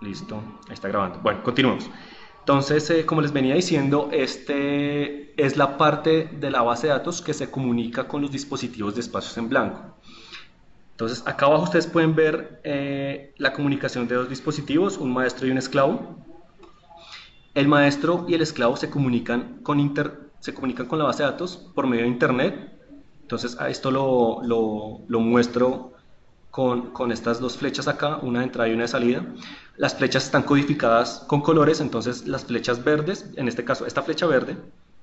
Listo, está grabando. Bueno, continuemos. Entonces, eh, como les venía diciendo, este es la parte de la base de datos que se comunica con los dispositivos de espacios en blanco. Entonces, acá abajo ustedes pueden ver eh, la comunicación de dos dispositivos, un maestro y un esclavo. El maestro y el esclavo se comunican con, inter, se comunican con la base de datos por medio de Internet. Entonces, a esto lo, lo muestro con, estas dos flechas acá, una de entrada y una de salida. Las flechas están codificadas con colores, entonces las flechas verdes, en este caso esta flecha verde,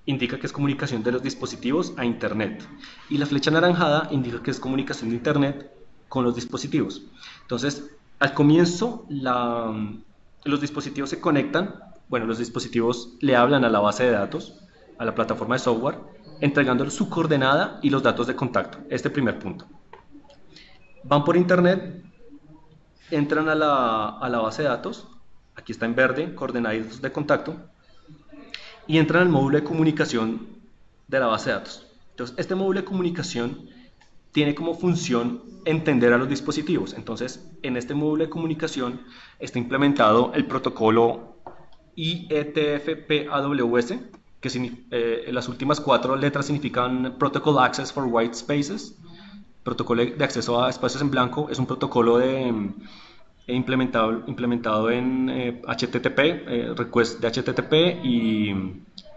indica que es comunicación de los dispositivos a Internet. Y la flecha anaranjada indica que es comunicación de Internet con los dispositivos. Entonces, al comienzo los dispositivos se conectan, bueno, los dispositivos le hablan a la base de datos, a la plataforma de software, entregando su coordenada y los datos de contacto. Este primer punto. Van por internet, entran a la, a la base de datos, aquí está en verde, coordenadas de contacto, y entran al módulo de comunicación de la base de datos. Entonces, este módulo de comunicación tiene como función entender a los dispositivos. Entonces, en este módulo de comunicación está implementado el protocolo IETF-PAWS, que eh, las últimas cuatro letras significan Protocol Access for White Spaces, protocolo de acceso a espacios en blanco, es un protocolo de, eh, implementado, implementado en HTTP, eh, eh, request de HTTP y,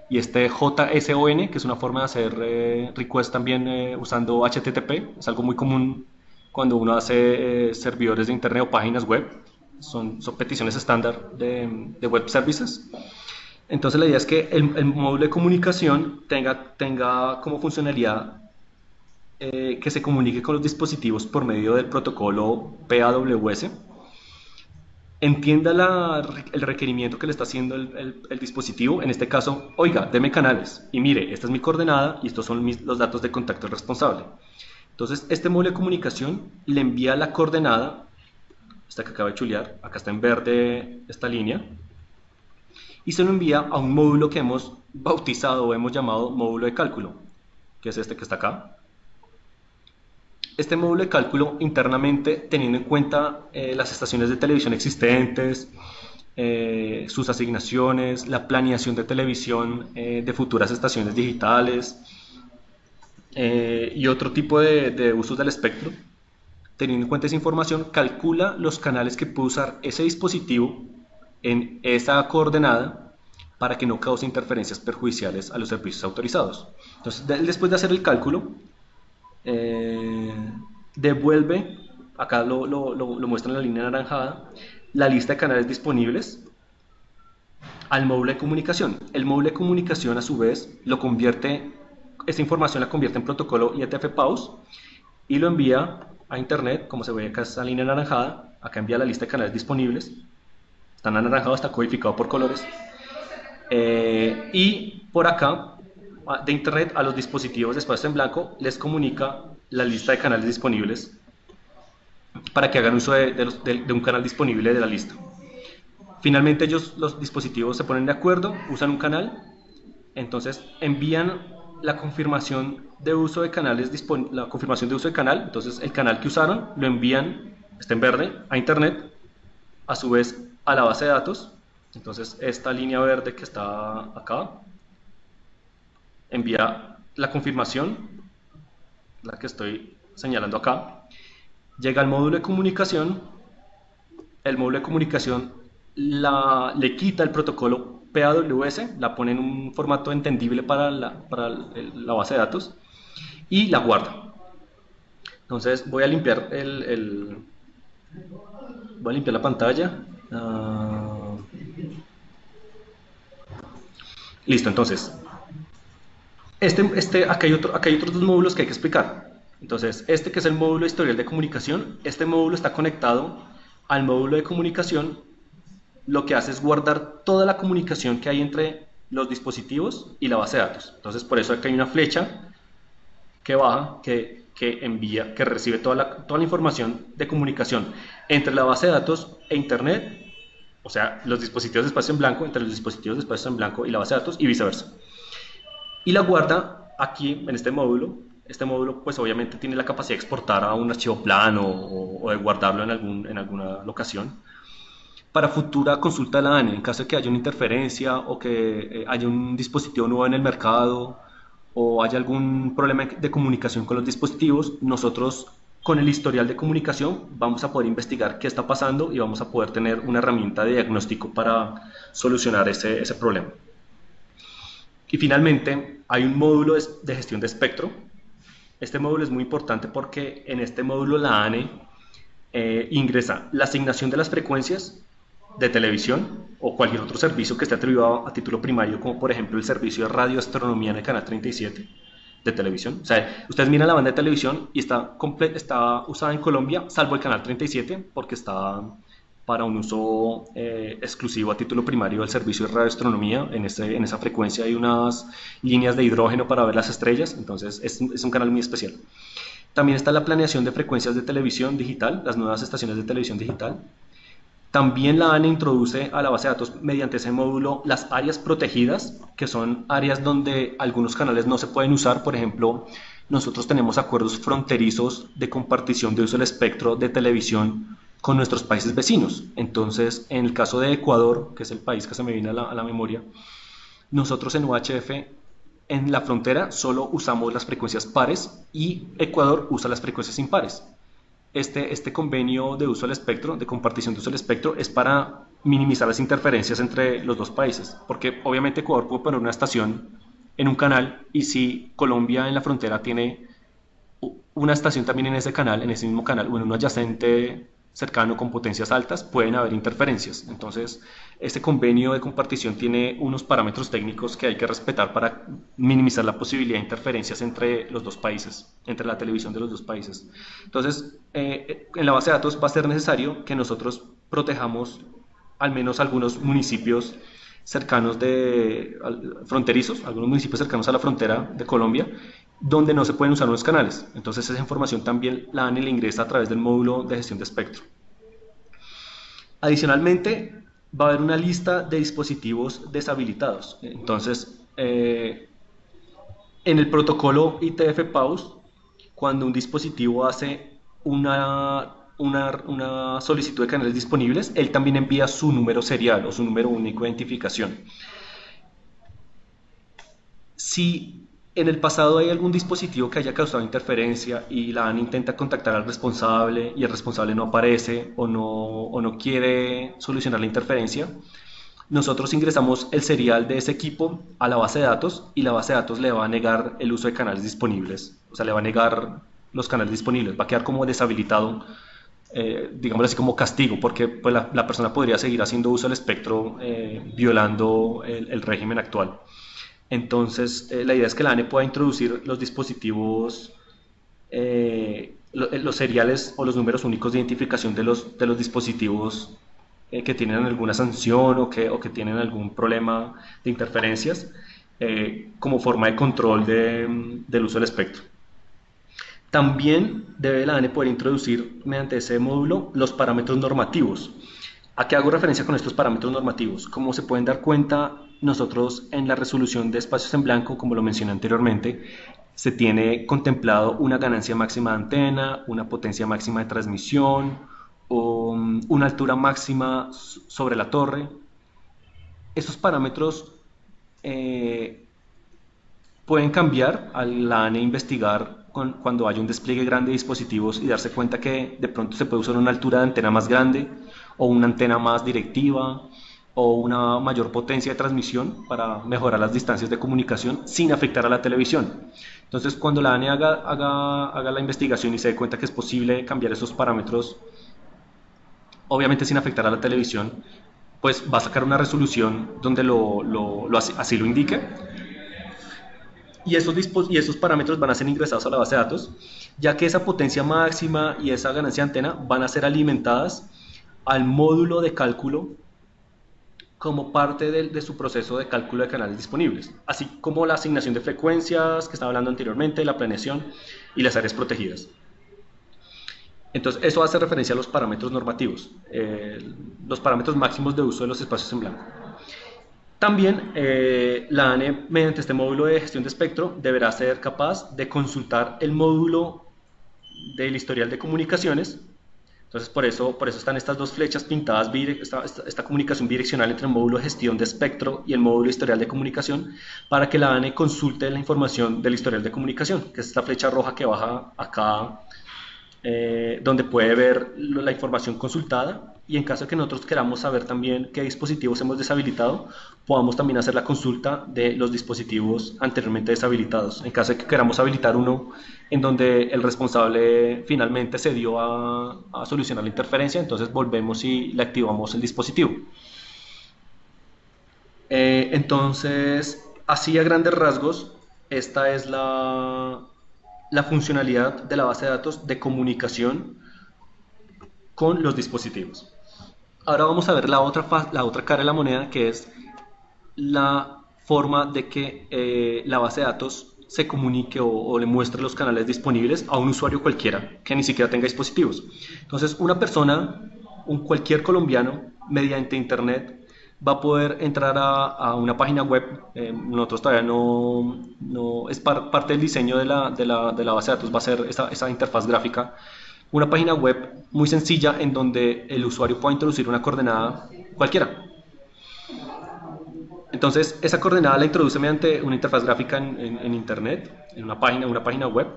y, este JSON, que es una forma de hacer request también usando HTTP, es algo muy común cuando uno hace servidores de internet o páginas web, son, son peticiones estándar de, de, web services. Entonces la idea es que el, el módulo de comunicación tenga, tenga como funcionalidad eh, que se comunique con los dispositivos por medio del protocolo PAWS, entienda el requerimiento que le está haciendo el, dispositivo, en este caso, oiga, deme canales, y mire, esta es mi coordenada y estos son los datos de contacto responsable. Entonces, este módulo de comunicación le envía la coordenada, esta que acaba de chulear, acá está en verde esta línea, y se lo envía a un módulo que hemos bautizado o hemos llamado módulo de cálculo, que es este que está acá, este módulo de cálculo internamente teniendo en cuenta eh, las estaciones de televisión existentes, eh, sus asignaciones, la planeación de televisión eh, de futuras estaciones digitales y otro tipo de, de, usos del espectro. Teniendo en cuenta esa información, calcula los canales que puede usar ese dispositivo en esa coordenada para que no cause interferencias perjudiciales a los servicios autorizados. Entonces, después de hacer el cálculo, eh, devuelve, acá lo, lo, lo, muestra en la línea anaranjada, la lista de canales disponibles al módulo de comunicación. El módulo de comunicación a su vez lo convierte, esta información la convierte en protocolo IETF PAUS y lo envía a internet, como se ve acá esta línea anaranjada, acá envía la lista de canales disponibles, está anaranjado, está codificado por colores, eh, y por acá de Internet a los dispositivos de espacio en blanco les comunica la lista de canales disponibles para que hagan uso de, un canal disponible de la lista. Finalmente ellos, los dispositivos se ponen de acuerdo, usan un canal, entonces envían la confirmación de uso de canales, la confirmación de uso de canal, entonces el canal que usaron lo envían, está en verde, a internet, a su vez a la base de datos, entonces esta línea verde que está acá envía la confirmación, la que estoy señalando acá, llega al módulo de comunicación, el módulo de comunicación la, le quita el protocolo PAWS, la pone en un formato entendible para la, para la base de datos y la guarda. Entonces voy a limpiar el, el voy a limpiar la pantalla. Uh, listo, entonces este, este, hay otro, otros dos módulos que hay que explicar. Entonces, este que es el módulo historial de comunicación, este módulo está conectado al módulo de comunicación. Lo que hace es guardar toda la comunicación que hay entre los dispositivos y la base de datos. Entonces, por eso acá hay una flecha que baja, que, que envía, que recibe toda la, toda la información de comunicación entre la base de datos e Internet, o sea, los dispositivos de espacio en blanco, entre los dispositivos de espacio en blanco y la base de datos y viceversa y la guarda aquí en este módulo. Este módulo pues obviamente tiene la capacidad de exportar a un archivo plano o, de guardarlo en, algún, en alguna locación. para futura consulta de la ANE, en caso de que haya una interferencia o que eh, haya un dispositivo nuevo en el mercado o haya algún problema de comunicación con los dispositivos, nosotros con el historial de comunicación vamos a poder investigar qué está pasando y vamos a poder tener una herramienta de diagnóstico para solucionar ese, ese problema. Y finalmente, hay un módulo de gestión de espectro. Este módulo es muy importante porque en este módulo la ANE eh, ingresa la asignación de las frecuencias de televisión o cualquier otro servicio que esté atribuido a, título primario, como por ejemplo el servicio de radioastronomía en el canal 37 de televisión. O sea, ustedes miran la banda de televisión y está, está usada en Colombia, salvo el canal 37, porque está para un uso eh, exclusivo a título primario del servicio de radioastronomía. En, ese, en esa frecuencia hay unas líneas de hidrógeno para ver las estrellas, entonces es, es un canal muy especial. También está la planeación de frecuencias de televisión digital, las nuevas estaciones de televisión digital. También la ANE introduce a la base de datos mediante ese módulo las áreas protegidas, que son áreas donde algunos canales no se pueden usar. Por ejemplo, nosotros tenemos acuerdos fronterizos de compartición de uso del espectro de televisión con nuestros países vecinos. Entonces, en el caso de Ecuador, que es el país que se me viene a la, memoria, nosotros en UHF en la frontera solo usamos las frecuencias pares y Ecuador usa las frecuencias impares este, este convenio de uso del espectro, de compartición de uso del espectro, es para minimizar las interferencias entre los dos países, porque obviamente Ecuador puede poner una estación en un canal y si Colombia en la frontera tiene una estación también en ese canal, en ese mismo canal, o en un adyacente cercano con potencias altas, pueden haber interferencias. Entonces, este convenio de compartición tiene unos parámetros técnicos que hay que respetar para minimizar la posibilidad de interferencias entre los dos países, entre la televisión de los dos países. Entonces, eh, en la base de datos va a ser necesario que nosotros protejamos al menos algunos municipios cercanos de fronterizos, algunos municipios cercanos a la frontera de Colombia, donde no se pueden usar unos canales. Entonces esa información también la ANE le ingresa a través del módulo de gestión de espectro. Adicionalmente, va a haber una lista de dispositivos deshabilitados. Entonces, eh, en el protocolo ITF-PAUS, cuando un dispositivo hace una, una, solicitud de canales disponibles, él también envía su número serial o su número único de identificación. Si en el pasado hay algún dispositivo que haya causado interferencia y la ANA intenta contactar al responsable y el responsable no aparece o no, o no quiere solucionar la interferencia, nosotros ingresamos el serial de ese equipo a la base de datos y la base de datos le va a negar el uso de canales disponibles, o sea, le va a negar los canales disponibles, va a quedar como deshabilitado, eh, digamos así como castigo, porque pues, la, persona podría seguir haciendo uso del espectro eh, violando el régimen actual. Entonces, eh, la idea es que la ANE pueda introducir los dispositivos, eh, los seriales o los números únicos de identificación de los, de los dispositivos que tienen alguna sanción o que, o que tienen algún problema de interferencias como forma de control del uso del espectro. También debe la ANE poder introducir mediante ese módulo los parámetros normativos. ¿A qué hago referencia con estos parámetros normativos? Como se pueden dar cuenta, nosotros en la resolución de espacios en blanco, como lo mencioné anteriormente, se tiene contemplado una ganancia máxima de antena, una potencia máxima de transmisión, o um, una altura máxima sobre la torre. Esos parámetros eh, pueden cambiar al la ANE investigar cuando haya un despliegue grande de dispositivos y darse cuenta que de pronto se puede usar una altura de antena más grande o una antena más directiva o una mayor potencia de transmisión para mejorar las distancias de comunicación sin afectar a la televisión. Entonces, cuando la ANE haga, haga, la investigación y se dé cuenta que es posible cambiar esos parámetros, obviamente sin afectar a la televisión, pues va a sacar una resolución donde lo, así lo indique. Y esos, parámetros van a ser ingresados a la base de datos, ya que esa potencia máxima y esa ganancia de antena van a ser alimentadas al módulo de cálculo como parte de, su proceso de cálculo de canales disponibles, así como la asignación de frecuencias que estaba hablando anteriormente, la planeación y las áreas protegidas. Entonces, eso hace referencia a los parámetros normativos, eh, los parámetros máximos de uso de los espacios en blanco. También eh, la ANE, mediante este módulo de gestión de espectro, deberá ser capaz de consultar el módulo del historial de comunicaciones. Entonces, por eso, por eso están estas dos flechas pintadas, esta, esta, comunicación bidireccional entre el módulo de gestión de espectro y el módulo historial de comunicación, para que la ANE consulte la información del historial de comunicación, que es esta flecha roja que baja acá, eh, donde puede ver la información consultada y en caso de que nosotros queramos saber también qué dispositivos hemos deshabilitado, podamos también hacer la consulta de los dispositivos anteriormente deshabilitados. En caso de que queramos habilitar uno en donde el responsable finalmente se dio a, solucionar la interferencia, entonces volvemos y le activamos el dispositivo. Eh, entonces, así a grandes rasgos, esta es la, la funcionalidad de la base de datos de comunicación con los dispositivos. Ahora vamos a ver la otra, la otra cara de la moneda, que es la forma de que eh, la base de datos se comunique o, le muestre los canales disponibles a un usuario cualquiera que ni siquiera tenga dispositivos. Entonces, una persona, un cualquier colombiano, mediante internet, va a poder entrar a, una página web. Eh, nosotros todavía no, no es parte del diseño de la, de, la, de la, base de datos, va a ser esa, esa interfaz gráfica una página web muy sencilla en donde el usuario pueda introducir una coordenada cualquiera. Entonces, esa coordenada la introduce mediante una interfaz gráfica en, Internet, en una página, una página web.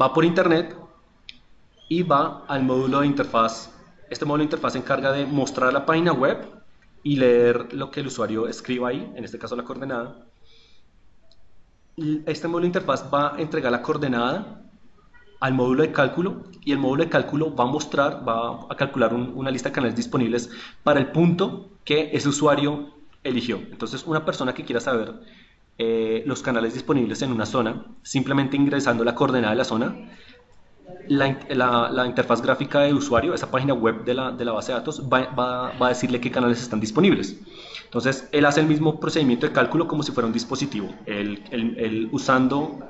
Va por Internet y va al módulo de interfaz. Este módulo de interfaz se encarga de mostrar la página web y leer lo que el usuario escriba ahí, en este caso la coordenada. Este módulo de interfaz va a entregar la coordenada al módulo de cálculo y el módulo de cálculo va a mostrar, va a calcular una lista de canales disponibles para el punto que ese usuario eligió. Entonces, una persona que quiera saber eh, los canales disponibles en una zona, simplemente ingresando la coordenada de la zona, la, interfaz gráfica de usuario, esa página web de la, base de datos, va, a decirle qué canales están disponibles. Entonces, él hace el mismo procedimiento de cálculo como si fuera un dispositivo. él usando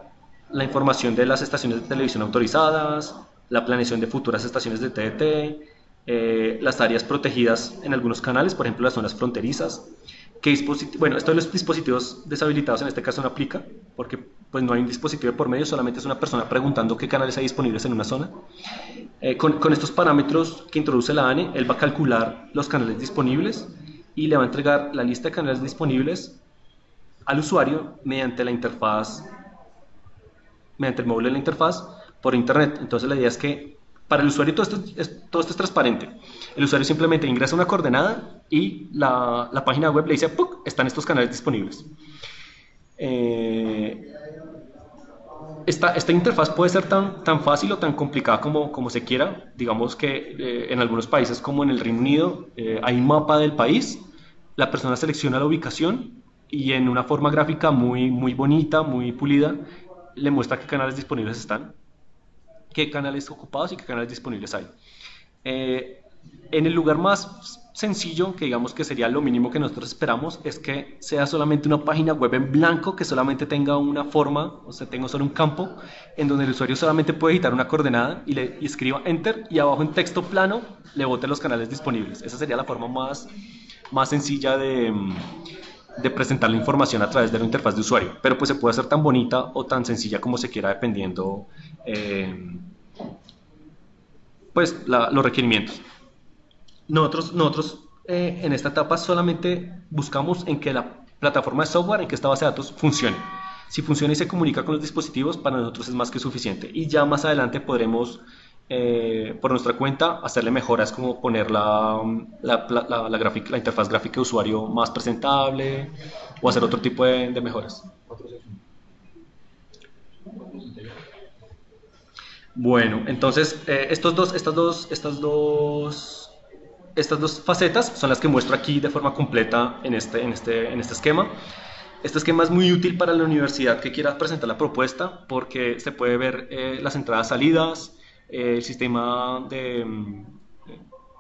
la información de las estaciones de televisión autorizadas, la planeación de futuras estaciones de TDT, eh, las áreas protegidas en algunos canales, por ejemplo las zonas fronterizas. ¿Qué bueno, esto de los dispositivos deshabilitados en este caso no aplica, porque pues no hay un dispositivo por medio, solamente es una persona preguntando qué canales hay disponibles en una zona. Eh, con, con estos parámetros que introduce la ANE, él va a calcular los canales disponibles y le va a entregar la lista de canales disponibles al usuario mediante la interfaz mediante el módulo de la interfaz por internet. Entonces la idea es que para el usuario todo todo esto es transparente. El usuario simplemente ingresa una coordenada y la, página web le dice, ¡puc! están estos canales disponibles. Eh, esta, interfaz puede ser tan, tan fácil o tan complicada como, como se quiera. Digamos que eh, en algunos países como en el Reino Unido eh, hay un mapa del país, la persona selecciona la ubicación y en una forma gráfica muy, muy bonita, muy pulida, le muestra qué canales disponibles están, qué canales ocupados y qué canales disponibles hay. En el lugar más sencillo, que digamos que sería lo mínimo que nosotros esperamos, es que sea solamente una página web en blanco, que solamente tenga una forma, o sea, tenga solo un campo, en donde el usuario solamente puede editar una coordenada y le escriba Enter y abajo en texto plano le bote los canales disponibles. Esa sería la forma más, más sencilla de, de presentar la información a través de la interfaz de usuario, pero pues se puede hacer tan bonita o tan sencilla como se quiera dependiendo eh, pues los requerimientos. Nosotros, nosotros eh, en esta etapa solamente buscamos en que la plataforma de software, en que esta base de datos funcione. Si funciona y se comunica con los dispositivos, para nosotros es más que suficiente. Y ya más adelante podremos eh, por nuestra cuenta, hacerle mejoras como poner la, la, la, la, interfaz gráfica de usuario más presentable o hacer otro tipo de, mejoras. Bueno, entonces eh, estos dos, estas, dos, estas, dos, estas dos facetas son las que muestro aquí de forma completa en este, en este, en este esquema. Este esquema es muy útil para la universidad que quiera presentar la propuesta porque se puede ver eh, las entradas salidas, el sistema de,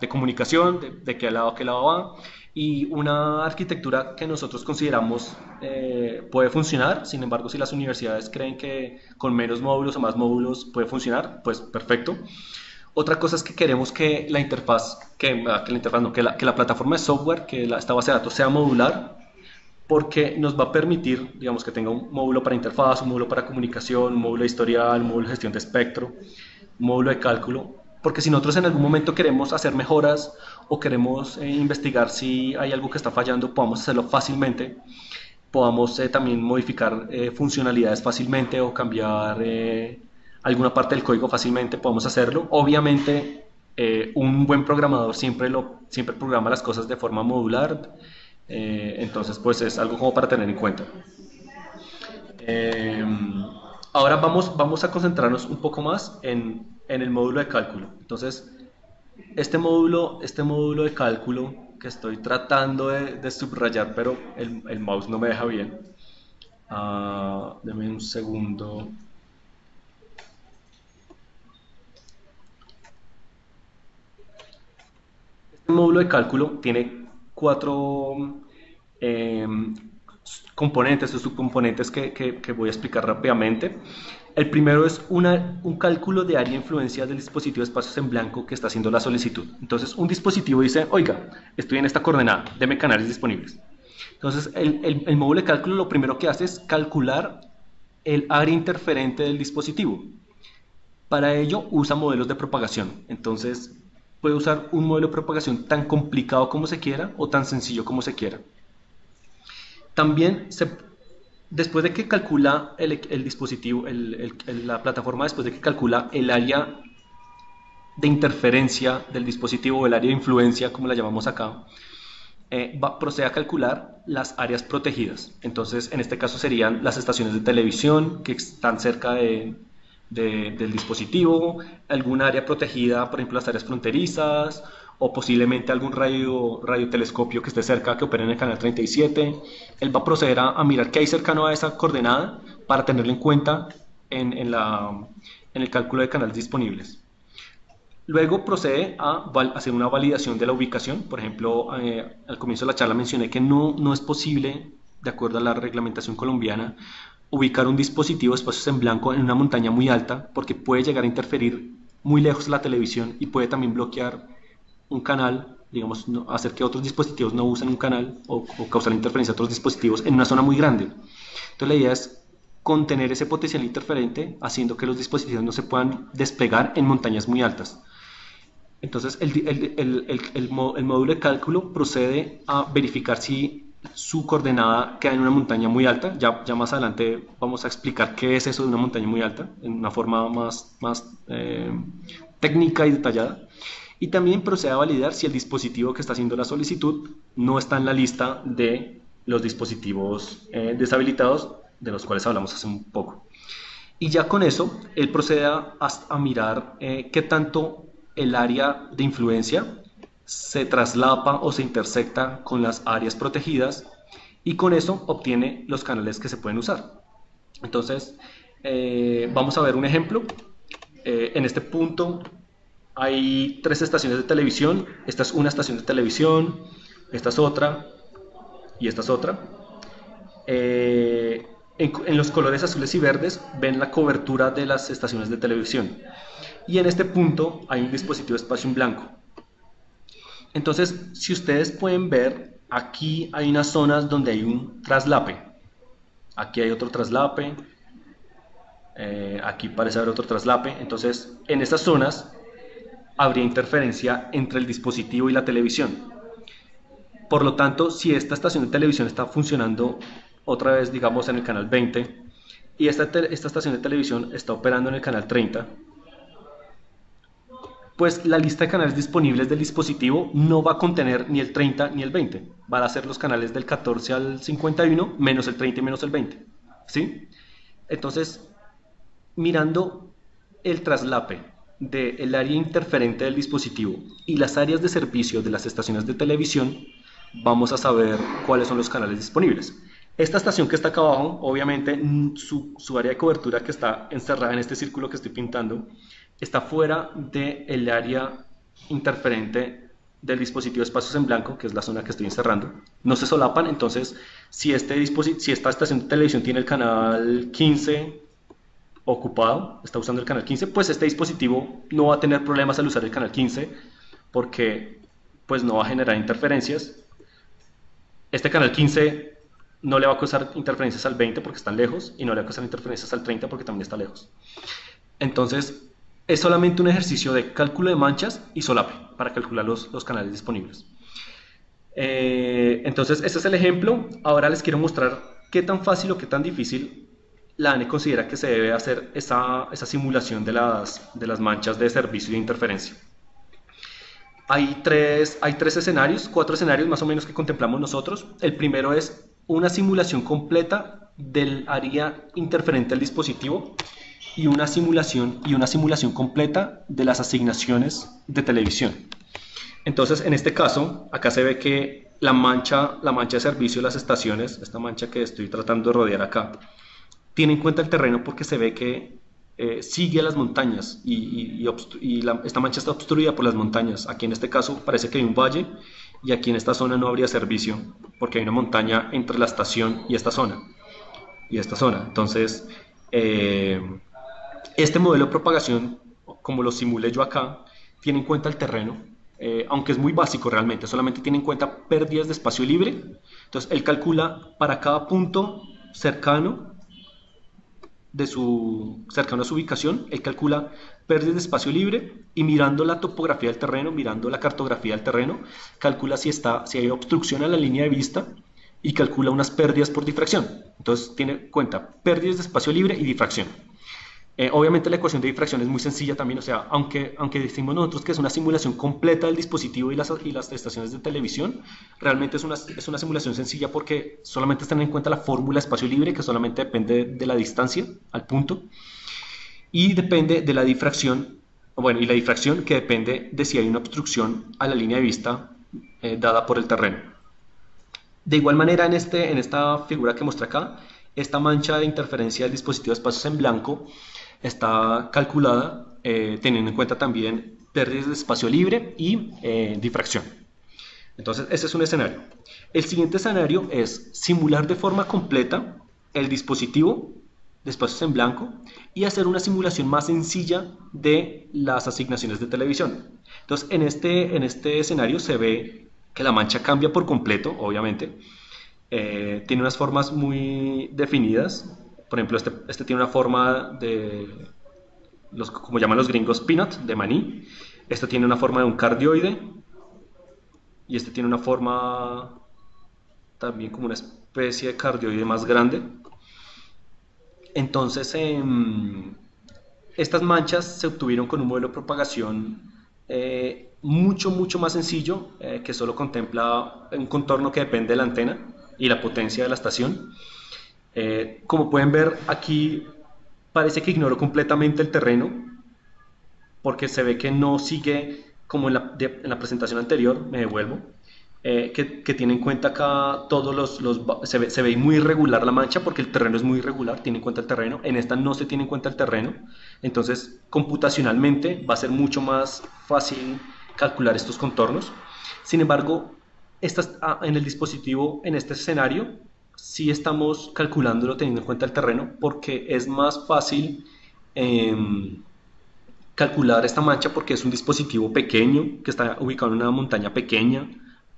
de comunicación, de, de, qué lado a qué lado va, y una arquitectura que nosotros consideramos eh, puede funcionar, sin embargo si las universidades creen que con menos módulos o más módulos puede funcionar, pues perfecto. Otra cosa es que queremos que la interfaz, que, ah, que la interfaz no, que la, que la plataforma de software, que la, esta base de datos sea modular, porque nos va a permitir, digamos, que tenga un módulo para interfaz, un módulo para comunicación, un módulo de historial, un módulo de gestión de espectro, módulo de cálculo porque si nosotros en algún momento queremos hacer mejoras o queremos eh, investigar si hay algo que está fallando, podamos hacerlo fácilmente, podamos eh, también modificar eh, funcionalidades fácilmente o cambiar alguna parte del código fácilmente, podemos hacerlo. Obviamente, un buen programador siempre, lo, siempre programa las cosas de forma modular, entonces pues es algo como para tener en cuenta. ahora vamos, vamos a concentrarnos un poco más en en el módulo de cálculo. Entonces, este módulo, este módulo de cálculo que estoy tratando de, subrayar, pero el, mouse no me deja bien. Uh, deme un segundo. Este módulo de cálculo tiene cuatro eh, componentes o subcomponentes que, que, voy a explicar rápidamente. El primero es un cálculo de área influencia del dispositivo de espacios en blanco que está haciendo la solicitud. Entonces, un dispositivo dice, oiga, estoy en esta coordenada, deme canales disponibles. Entonces, el, el módulo de cálculo lo primero que hace es calcular el área interferente del dispositivo. Para ello, usa modelos de propagación. Entonces, puede usar un modelo de propagación tan complicado como se quiera o tan sencillo como se quiera. También, después de que calcula el, dispositivo, la plataforma, después de que calcula el área de interferencia del dispositivo, el área de influencia, como la llamamos acá, eh, procede a calcular las áreas protegidas. Entonces, en este caso serían las estaciones de televisión que están cerca del dispositivo, alguna área protegida, por ejemplo, las áreas fronterizas, o posiblemente algún radio, radiotelescopio que esté cerca que opere en el canal 37. Él va a proceder a, mirar qué hay cercano a esa coordenada para tenerlo en cuenta en, la, en el cálculo de canales disponibles. Luego procede a hacer una validación de la ubicación. Por ejemplo, eh, al comienzo de la charla mencioné que no, no es posible, de acuerdo a la reglamentación colombiana, ubicar un dispositivo de espacios en blanco en una montaña muy alta porque puede llegar a interferir muy lejos la televisión y puede también bloquear un canal, digamos, hacer que otros dispositivos no usen un canal o, causar interferencia a otros dispositivos en una zona muy grande. Entonces la idea es contener ese potencial interferente haciendo que los dispositivos no se puedan despegar en montañas muy altas. Entonces el, el, el, el, módulo de cálculo procede a verificar si su coordenada queda en una montaña muy alta. Ya, ya más adelante vamos a explicar qué es eso de una montaña muy alta en una forma más, más eh, técnica y detallada y también procede a validar si el dispositivo que está haciendo la solicitud no está en la lista de los dispositivos eh, deshabilitados de los cuales hablamos hace un poco. Y ya con eso, él procede a, mirar eh, qué tanto el área de influencia se traslapa o se intersecta con las áreas protegidas y con eso obtiene los canales que se pueden usar. Entonces, eh, vamos a ver un ejemplo. en este punto hay tres estaciones de televisión. Esta es una estación de televisión, esta es otra y esta es otra. Eh, en, los colores azules y verdes ven la cobertura de las estaciones de televisión. Y en este punto hay un dispositivo de espacio en blanco. Entonces, si ustedes pueden ver, aquí hay unas zonas donde hay un traslape. Aquí hay otro traslape. Eh, aquí parece haber otro traslape. Entonces, en estas zonas habría interferencia entre el dispositivo y la televisión. Por lo tanto, si esta estación de televisión está funcionando otra vez, digamos, en el canal 20, y esta, esta estación de televisión está operando en el canal 30, pues la lista de canales disponibles del dispositivo no va a contener ni el 30 ni el 20. Van a ser los canales del 14 al 51 menos el 30 y menos el 20. ¿Sí? Entonces, mirando el traslape del área interferente del dispositivo y las áreas de servicio de las estaciones de televisión, vamos a saber cuáles son los canales disponibles. Esta estación que está acá abajo, obviamente su, su área de cobertura que está encerrada en este círculo que estoy pintando, está fuera del área interferente del dispositivo de espacios en blanco, que es la zona que estoy encerrando. No se solapan, entonces si, este si esta estación de televisión tiene el canal 15 ocupado, está usando el canal 15, pues este dispositivo no va a tener problemas al usar el canal 15 porque pues no va a generar interferencias. Este canal 15 no le va a causar interferencias al 20 porque están lejos y no le va a causar interferencias al 30 porque también está lejos. Entonces, es solamente un ejercicio de cálculo de manchas y solape para calcular los, los canales disponibles. Eh, entonces, este es el ejemplo. Ahora les quiero mostrar qué tan fácil o qué tan difícil la ANE considera que se debe hacer esa, esa simulación de las, de las manchas de servicio de interferencia. Hay tres, hay tres escenarios, cuatro escenarios más o menos que contemplamos nosotros. El primero es una simulación completa del área interferente al dispositivo y una simulación y una simulación completa de las asignaciones de televisión. Entonces, en este caso, acá se ve que la mancha, la mancha de servicio de las estaciones, esta mancha que estoy tratando de rodear acá, tiene en cuenta el terreno porque se ve que eh, sigue a las montañas y, esta mancha está obstruida por las montañas. Aquí en este caso parece que hay un valle y aquí en esta zona no habría servicio porque hay una montaña entre la estación y esta zona. Y esta zona. Entonces, eh, este modelo de propagación, como lo simulé yo acá, tiene en cuenta el terreno, eh, aunque es muy básico realmente, solamente tiene en cuenta pérdidas de espacio libre. Entonces, él calcula para cada punto cercano de su, cercano a su ubicación, él calcula pérdidas de espacio libre y mirando la topografía del terreno, mirando la cartografía del terreno, calcula si, está, si hay obstrucción a la línea de vista y calcula unas pérdidas por difracción. Entonces tiene en cuenta pérdidas de espacio libre y difracción. Eh, obviamente la ecuación de difracción es muy sencilla también, o sea, aunque, aunque decimos nosotros que es una simulación completa del dispositivo y las, y las estaciones de televisión, realmente es una, es una simulación sencilla porque solamente están en cuenta la fórmula espacio libre, que solamente depende de la distancia al punto, y depende de la difracción, bueno, y la difracción que depende de si hay una obstrucción a la línea de vista eh, dada por el terreno. De igual manera, en, este, en esta figura que muestra acá, esta mancha de interferencia del dispositivo de espacios en blanco está calculada eh, teniendo en cuenta también pérdidas de espacio libre y eh, difracción. Entonces, ese es un escenario. El siguiente escenario es simular de forma completa el dispositivo de espacios en blanco y hacer una simulación más sencilla de las asignaciones de televisión. Entonces, en este, en este escenario se ve que la mancha cambia por completo, obviamente. Eh, tiene unas formas muy definidas, por ejemplo, este, este, tiene una forma de, como llaman los gringos, peanut, de maní. Este tiene una forma de un cardioide. Y este tiene una forma también como una especie de cardioide más grande. Entonces, em, estas manchas se obtuvieron con un modelo de propagación eh, mucho, mucho más sencillo, eh, que solo contempla un contorno que depende de la antena y la potencia de la estación. Eh, como pueden ver aquí parece que ignoro completamente el terreno porque se ve que no sigue como en la, presentación anterior, me devuelvo, eh, que, tiene en cuenta acá todos los, los se, ve, se, ve, muy irregular la mancha porque el terreno es muy irregular, tiene en cuenta el terreno, en esta no se tiene en cuenta el terreno, entonces computacionalmente va a ser mucho más fácil calcular estos contornos, sin embargo, estas, ah, en el dispositivo, en este escenario, sí estamos calculándolo teniendo en cuenta el terreno porque es más fácil em, calcular esta mancha porque es un dispositivo pequeño que está ubicado en una montaña pequeña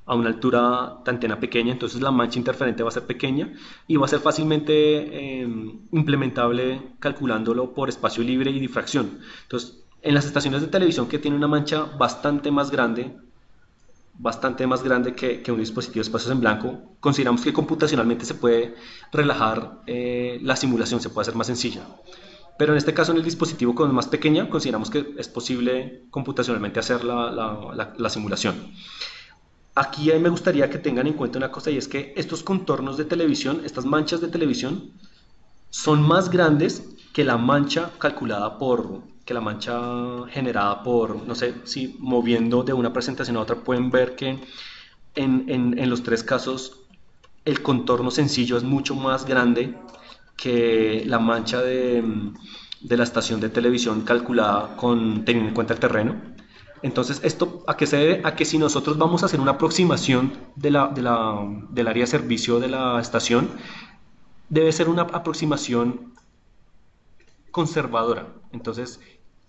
a una altura de antena pequeña, entonces la mancha interferente va a ser pequeña y va a ser fácilmente em, implementable calculándolo por espacio libre y difracción. Entonces, en las estaciones de televisión que tienen una mancha bastante más grande, bastante más grande que, un dispositivo de espacios en blanco, consideramos que computacionalmente se puede relajar eh, la simulación, se puede hacer más sencilla. Pero en este caso, en el dispositivo con más pequeña, consideramos que es posible computacionalmente hacer la, simulación. Aquí me gustaría que tengan en cuenta una cosa y es que estos contornos de televisión, estas manchas de televisión, son más grandes que la mancha calculada por, que la mancha generada por, no sé, si moviendo de una presentación a otra pueden ver que en, los tres casos el contorno sencillo es mucho más grande que la mancha de, la estación de televisión calculada con teniendo en cuenta el terreno. Entonces, ¿esto a qué se debe? A que si nosotros vamos a hacer una aproximación de la, del área de servicio de la estación, debe ser una aproximación conservadora. Entonces,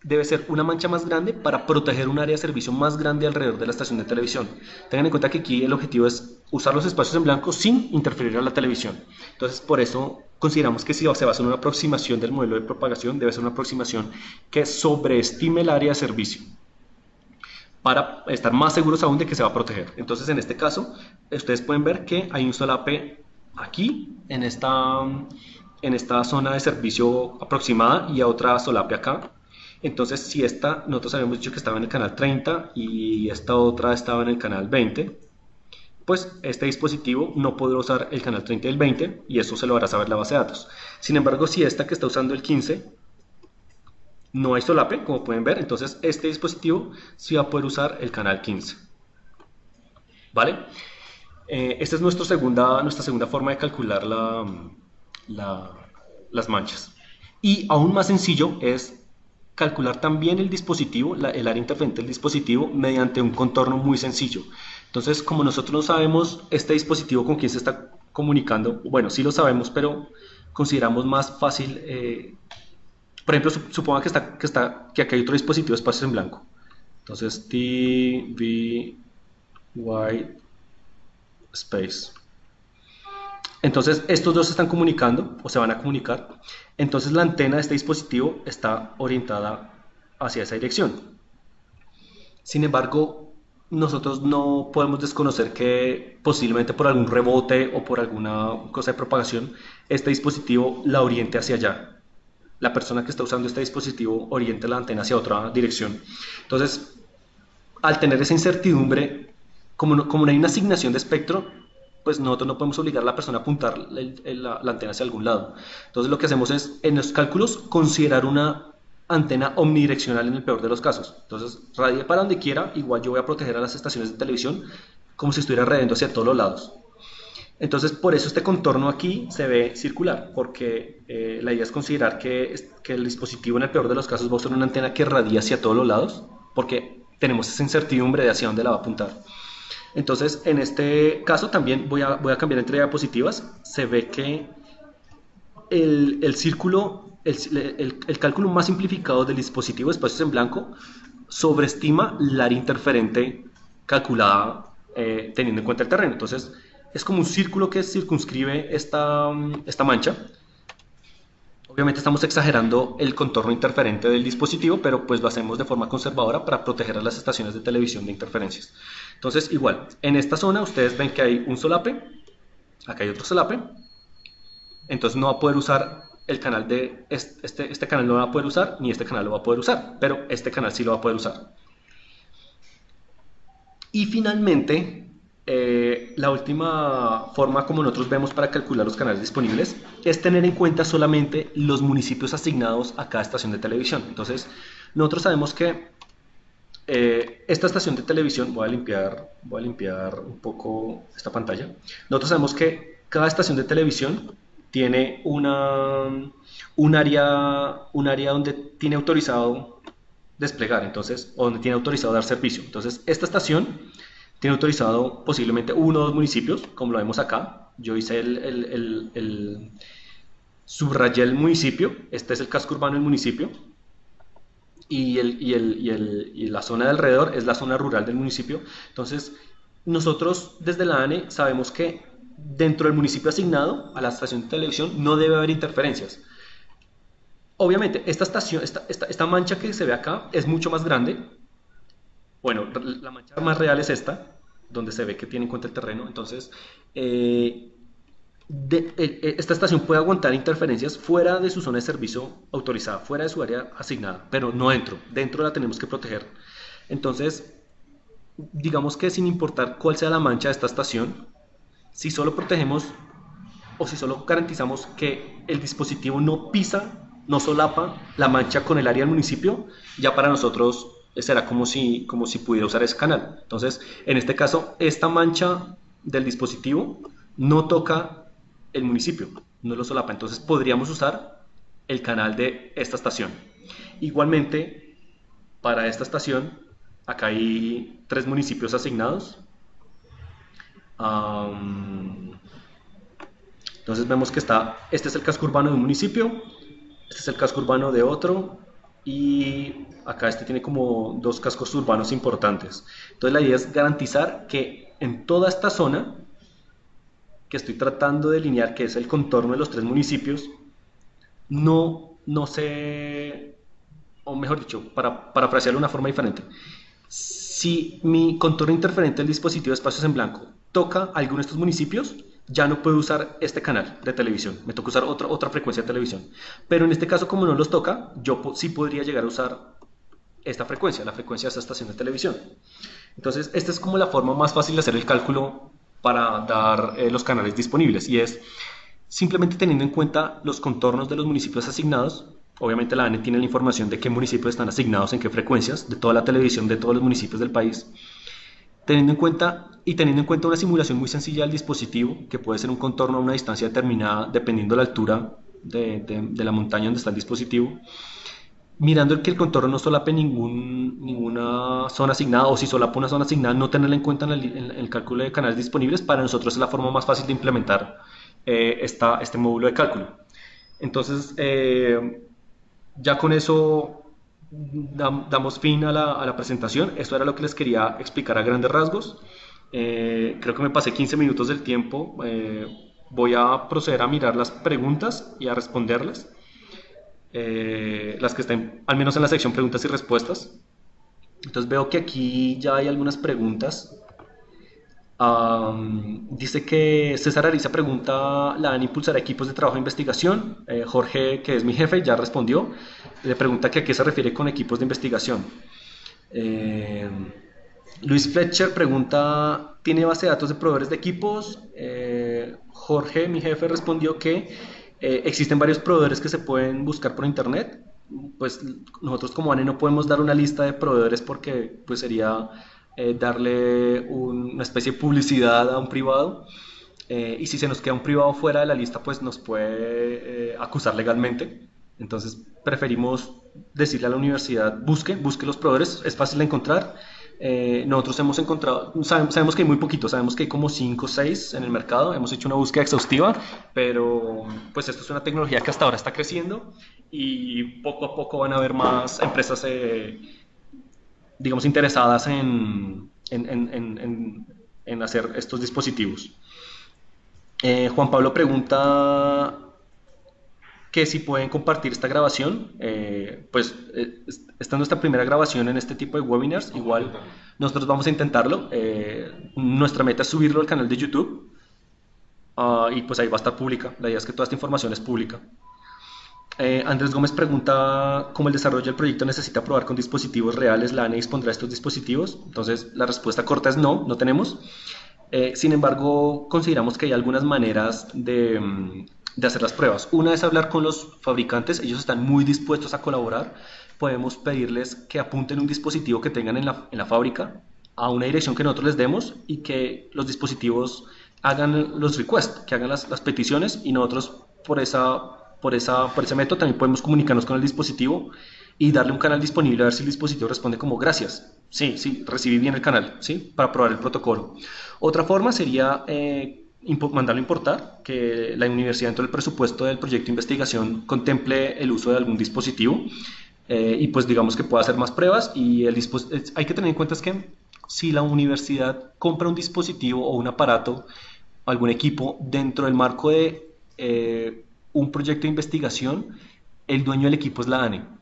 debe ser una mancha más grande para proteger un área de servicio más grande alrededor de la estación de televisión. Tengan en cuenta que aquí el objetivo es usar los espacios en blanco sin interferir a la televisión. Entonces, por eso consideramos que si se va a hacer una aproximación del modelo de propagación, debe ser una aproximación que sobreestime el área de servicio para estar más seguros aún de que se va a proteger. Entonces, en este caso, ustedes pueden ver que hay un solape aquí, en esta, en esta zona de servicio aproximada, y otra solape acá, entonces, si esta, nosotros habíamos dicho que estaba en el canal 30 y esta otra estaba en el canal 20, pues este dispositivo no podrá usar el canal 30 y el 20 y eso se lo hará saber la base de datos. Sin embargo, si esta que está usando el 15 no hay solape, como pueden ver, entonces este dispositivo sí va a poder usar el canal 15. ¿Vale? Eh, esta es nuestra segunda, nuestra segunda forma de calcular las manchas. Y aún más sencillo es calcular también el dispositivo, el área interferente del dispositivo mediante un contorno muy sencillo. Entonces, como nosotros no sabemos este dispositivo con quién se está comunicando, bueno, sí lo sabemos, pero consideramos más fácil, eh, por ejemplo, suponga que, está, que, está, que aquí hay otro dispositivo espacios en blanco. Entonces, TV white space. Entonces, estos dos se están comunicando o se van a comunicar. Entonces, la antena de este dispositivo está orientada hacia esa dirección. Sin embargo, nosotros no podemos desconocer que posiblemente por algún rebote o por alguna cosa de propagación, este dispositivo la oriente hacia allá. La persona que está usando este dispositivo oriente la antena hacia otra dirección. Entonces, al tener esa incertidumbre, como no, como no hay una asignación de espectro, pues nosotros no podemos obligar a la persona a apuntar la, antena hacia algún lado. Entonces lo que hacemos es, en los cálculos, considerar una antena omnidireccional en el peor de los casos. Entonces, radie para donde quiera, igual yo voy a proteger a las estaciones de televisión como si estuviera radiando hacia todos los lados. Entonces, por eso este contorno aquí se ve circular, porque eh, la idea es considerar que, el dispositivo en el peor de los casos va a ser una antena que radia hacia todos los lados, porque tenemos esa incertidumbre de hacia dónde la va a apuntar. Entonces, en este caso también voy a, voy a cambiar entre diapositivas. Se ve que el, círculo, el, cálculo más simplificado del dispositivo de espacios en blanco sobreestima la área interferente calculada eh, teniendo en cuenta el terreno. Entonces, es como un círculo que circunscribe esta, esta mancha Obviamente estamos exagerando el contorno interferente del dispositivo, pero pues lo hacemos de forma conservadora para proteger a las estaciones de televisión de interferencias. Entonces, igual, en esta zona ustedes ven que hay un solape, acá hay otro solape, entonces no va a poder usar el canal de, este, este canal no va a poder usar, ni este canal lo va a poder usar, pero este canal sí lo va a poder usar. Y finalmente, eh, la última forma como nosotros vemos para calcular los canales disponibles es tener en cuenta solamente los municipios asignados a cada estación de televisión. Entonces, nosotros sabemos que eh, esta estación de televisión, voy a, limpiar, voy a limpiar un poco esta pantalla, nosotros sabemos que cada estación de televisión tiene un, área, un área donde tiene autorizado desplegar, entonces, o donde tiene autorizado dar servicio. Entonces, esta estación tiene autorizado posiblemente uno o dos municipios, como lo vemos acá. Yo hice el, el, el, subrayé el municipio, este es el casco urbano del municipio, y, el, y, el, y, el, y, la zona de alrededor es la zona rural del municipio. Entonces, nosotros desde la ANE sabemos que dentro del municipio asignado a la estación de televisión no debe haber interferencias. Obviamente, esta, estación, esta, esta, esta mancha que se ve acá es mucho más grande, bueno, la mancha más real es esta, donde se ve que tiene en cuenta el terreno. Entonces, eh, esta estación puede aguantar interferencias fuera de su zona de servicio autorizada, fuera de su área asignada, pero no dentro. Dentro la tenemos que proteger. Entonces, digamos que sin importar cuál sea la mancha de esta estación, si solo protegemos o si solo garantizamos que el dispositivo no pisa, no solapa la mancha con el área del municipio, ya para nosotros será como si, como si pudiera usar ese canal. Entonces, en este caso, esta mancha del dispositivo no toca el municipio, no lo solapa. Entonces, podríamos usar el canal de esta estación. Igualmente, para esta estación, acá hay tres municipios asignados. entonces vemos que está, este es el casco urbano de un municipio, este es el casco urbano de otro, y acá este tiene como dos cascos urbanos importantes. Entonces la idea es garantizar que en toda esta zona que estoy tratando de delinear, que es el contorno de los tres municipios, no, no se, o mejor dicho, para parafrasearlo de una forma diferente, si mi contorno interferente del dispositivo de espacios en blanco toca alguno de estos municipios, ya no puedo usar este canal de televisión, me toca usar otra, otra frecuencia de televisión. Pero en este caso, como no los toca, yo sí podría llegar a usar esta frecuencia, la frecuencia de esta estación de televisión. Entonces, esta es como la forma más fácil de hacer el cálculo para dar eh, los canales disponibles y es simplemente teniendo en cuenta los contornos de los municipios asignados. Obviamente la ANE tiene la información de qué municipios están asignados en qué frecuencias, de toda la televisión de todos los municipios del país. Teniendo en cuenta y teniendo en cuenta una simulación muy sencilla del dispositivo, que puede ser un contorno a una distancia determinada dependiendo de la altura de la montaña donde está el dispositivo, mirando que el contorno no solape ningún, ninguna zona asignada o si solapa una zona asignada, no tenerla en cuenta en el, cálculo de canales disponibles, para nosotros es la forma más fácil de implementar eh, esta, este módulo de cálculo. Entonces, eh, ya con eso damos fin a la, presentación. Esto era lo que les quería explicar a grandes rasgos. Eh, creo que me pasé 15 minutos del tiempo. voy a proceder a mirar las preguntas y a responderlas. Eh, las que estén al menos en la sección preguntas y respuestas. Entonces veo que aquí ya hay algunas preguntas. dice que César Ariza pregunta, ¿la han impulsar equipos de trabajo de investigación? Eh, Jorge, que es mi jefe, ya respondió. Le pregunta que a qué se refiere con equipos de investigación. Eh, Luis Fletcher pregunta, ¿tiene base de datos de proveedores de equipos? Jorge, mi jefe, respondió que eh, existen varios proveedores que se pueden buscar por internet. Pues nosotros como ANE no podemos dar una lista de proveedores porque pues sería eh, darle una especie de publicidad a un privado. Eh, y si se nos queda un privado fuera de la lista, pues nos puede acusar legalmente. Entonces preferimos decirle a la universidad, busque, busque los proveedores, es fácil de encontrar. Eh, nosotros hemos encontrado, sabemos, que hay muy poquitos, sabemos que hay como 5 o 6 en el mercado, hemos hecho una búsqueda exhaustiva, pero pues esto es una tecnología que hasta ahora está creciendo y poco a poco van a haber más empresas, eh, digamos, interesadas en, en, hacer estos dispositivos. Eh, Juan Pablo pregunta que si pueden compartir esta grabación, eh, pues eh, esta es nuestra primera grabación en este tipo de webinars, igual nosotros vamos a intentarlo, eh, nuestra meta es subirlo al canal de YouTube ah, y pues ahí va a estar pública, la idea es que toda esta información es pública. Andrés Gómez pregunta cómo el desarrollo del proyecto necesita probar con dispositivos reales, la ANE dispondrá estos dispositivos, entonces la respuesta corta es no, no tenemos. sin embargo, consideramos que hay algunas maneras de, mm, de hacer las pruebas. Una es hablar con los fabricantes, ellos están muy dispuestos a colaborar. Podemos pedirles que apunten un dispositivo que tengan en la, en la fábrica a una dirección que nosotros les demos y que los dispositivos hagan los requests, que hagan las, las peticiones y nosotros por, esa, por, esa, por ese método también podemos comunicarnos con el dispositivo y darle un canal disponible a ver si el dispositivo responde como gracias. Sí, sí, recibí bien el canal, ¿sí? Para probar el protocolo. Otra forma sería eh, mandarlo a importar, que la universidad dentro del presupuesto del proyecto de investigación contemple el uso de algún dispositivo eh, y pues digamos que pueda hacer más pruebas y el hay que tener en cuenta es que si la universidad compra un dispositivo o un aparato, algún equipo dentro del marco de eh, un proyecto de investigación, el dueño del equipo es la ANE.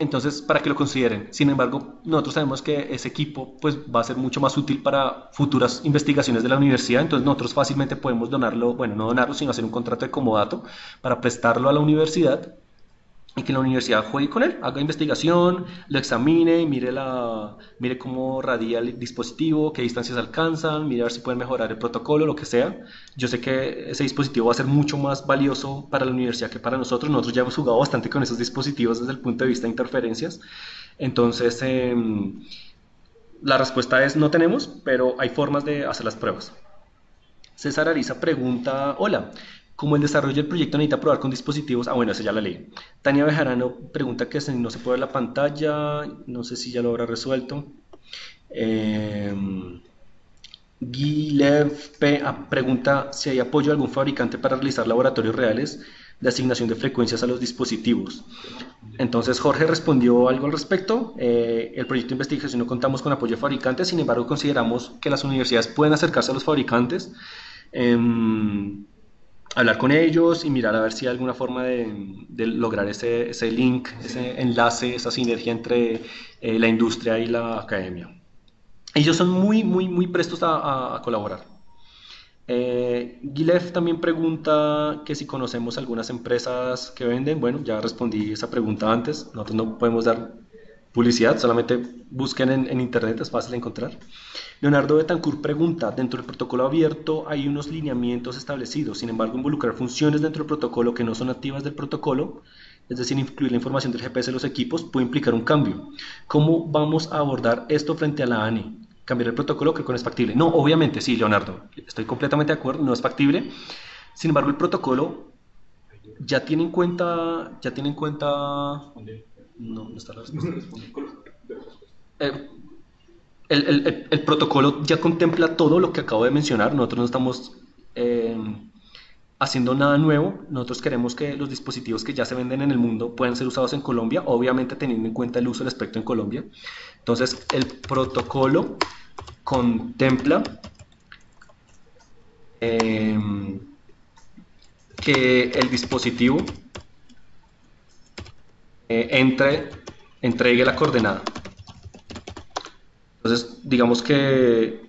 Entonces, para que lo consideren. Sin embargo, nosotros sabemos que ese equipo pues, va a ser mucho más útil para futuras investigaciones de la universidad. Entonces, nosotros fácilmente podemos donarlo, bueno, no donarlo, sino hacer un contrato de comodato para prestarlo a la universidad y que la universidad juegue con él, haga investigación, lo examine, mire, la, mire cómo radia el dispositivo, qué distancias alcanzan, mire a ver si pueden mejorar el protocolo, lo que sea. Yo sé que ese dispositivo va a ser mucho más valioso para la universidad que para nosotros. Nosotros ya hemos jugado bastante con esos dispositivos desde el punto de vista de interferencias. Entonces, em, la respuesta es no tenemos, pero hay formas de hacer las pruebas. César Ariza pregunta, hola, como el desarrollo del proyecto necesita probar con dispositivos, ah bueno, esa ya la leí. Tania Bejarano pregunta que no se puede ver la pantalla, no sé si ya lo habrá resuelto. Eh, P ah, pregunta si hay apoyo de algún fabricante para realizar laboratorios reales. de asignación de frecuencias a los dispositivos. Entonces Jorge respondió algo al respecto. Eh, el proyecto de investigación no contamos con apoyo de fabricantes, sin embargo consideramos que las universidades pueden acercarse a los fabricantes, em, hablar con ellos y mirar a ver si hay alguna forma de, lograr ese, ese, link, ese enlace, esa sinergia entre eh, la industria y la academia. Ellos son muy, muy, muy prestos a colaborar. Eh, también pregunta que si conocemos algunas empresas que venden. Bueno, ya respondí esa pregunta antes. Nosotros no podemos dar publicidad, solamente busquen en, internet, es fácil de encontrar. Leonardo Betancourt pregunta, dentro del protocolo abierto hay unos lineamientos establecidos, sin embargo involucrar funciones dentro del protocolo que no son activas del protocolo, es decir, incluir la información del GPS de los equipos, puede implicar un cambio. ¿Cómo vamos a abordar esto frente a la ANI? cambiar el protocolo, creo que no es factible. No, obviamente, sí, Leonardo, estoy completamente de acuerdo, no es factible. Sin embargo, el protocolo ya tiene en cuenta, ya tiene en cuenta... No, no está la respuesta. Eh, el, protocolo ya contempla todo lo que acabo de mencionar. Nosotros no estamos eh, haciendo nada nuevo. Nosotros queremos que los dispositivos que ya se venden en el mundo puedan ser usados en Colombia, obviamente teniendo en cuenta el uso del espectro en Colombia. Entonces, el protocolo contempla em, que el dispositivo eh, entre, entregue la coordenada. Entonces, digamos que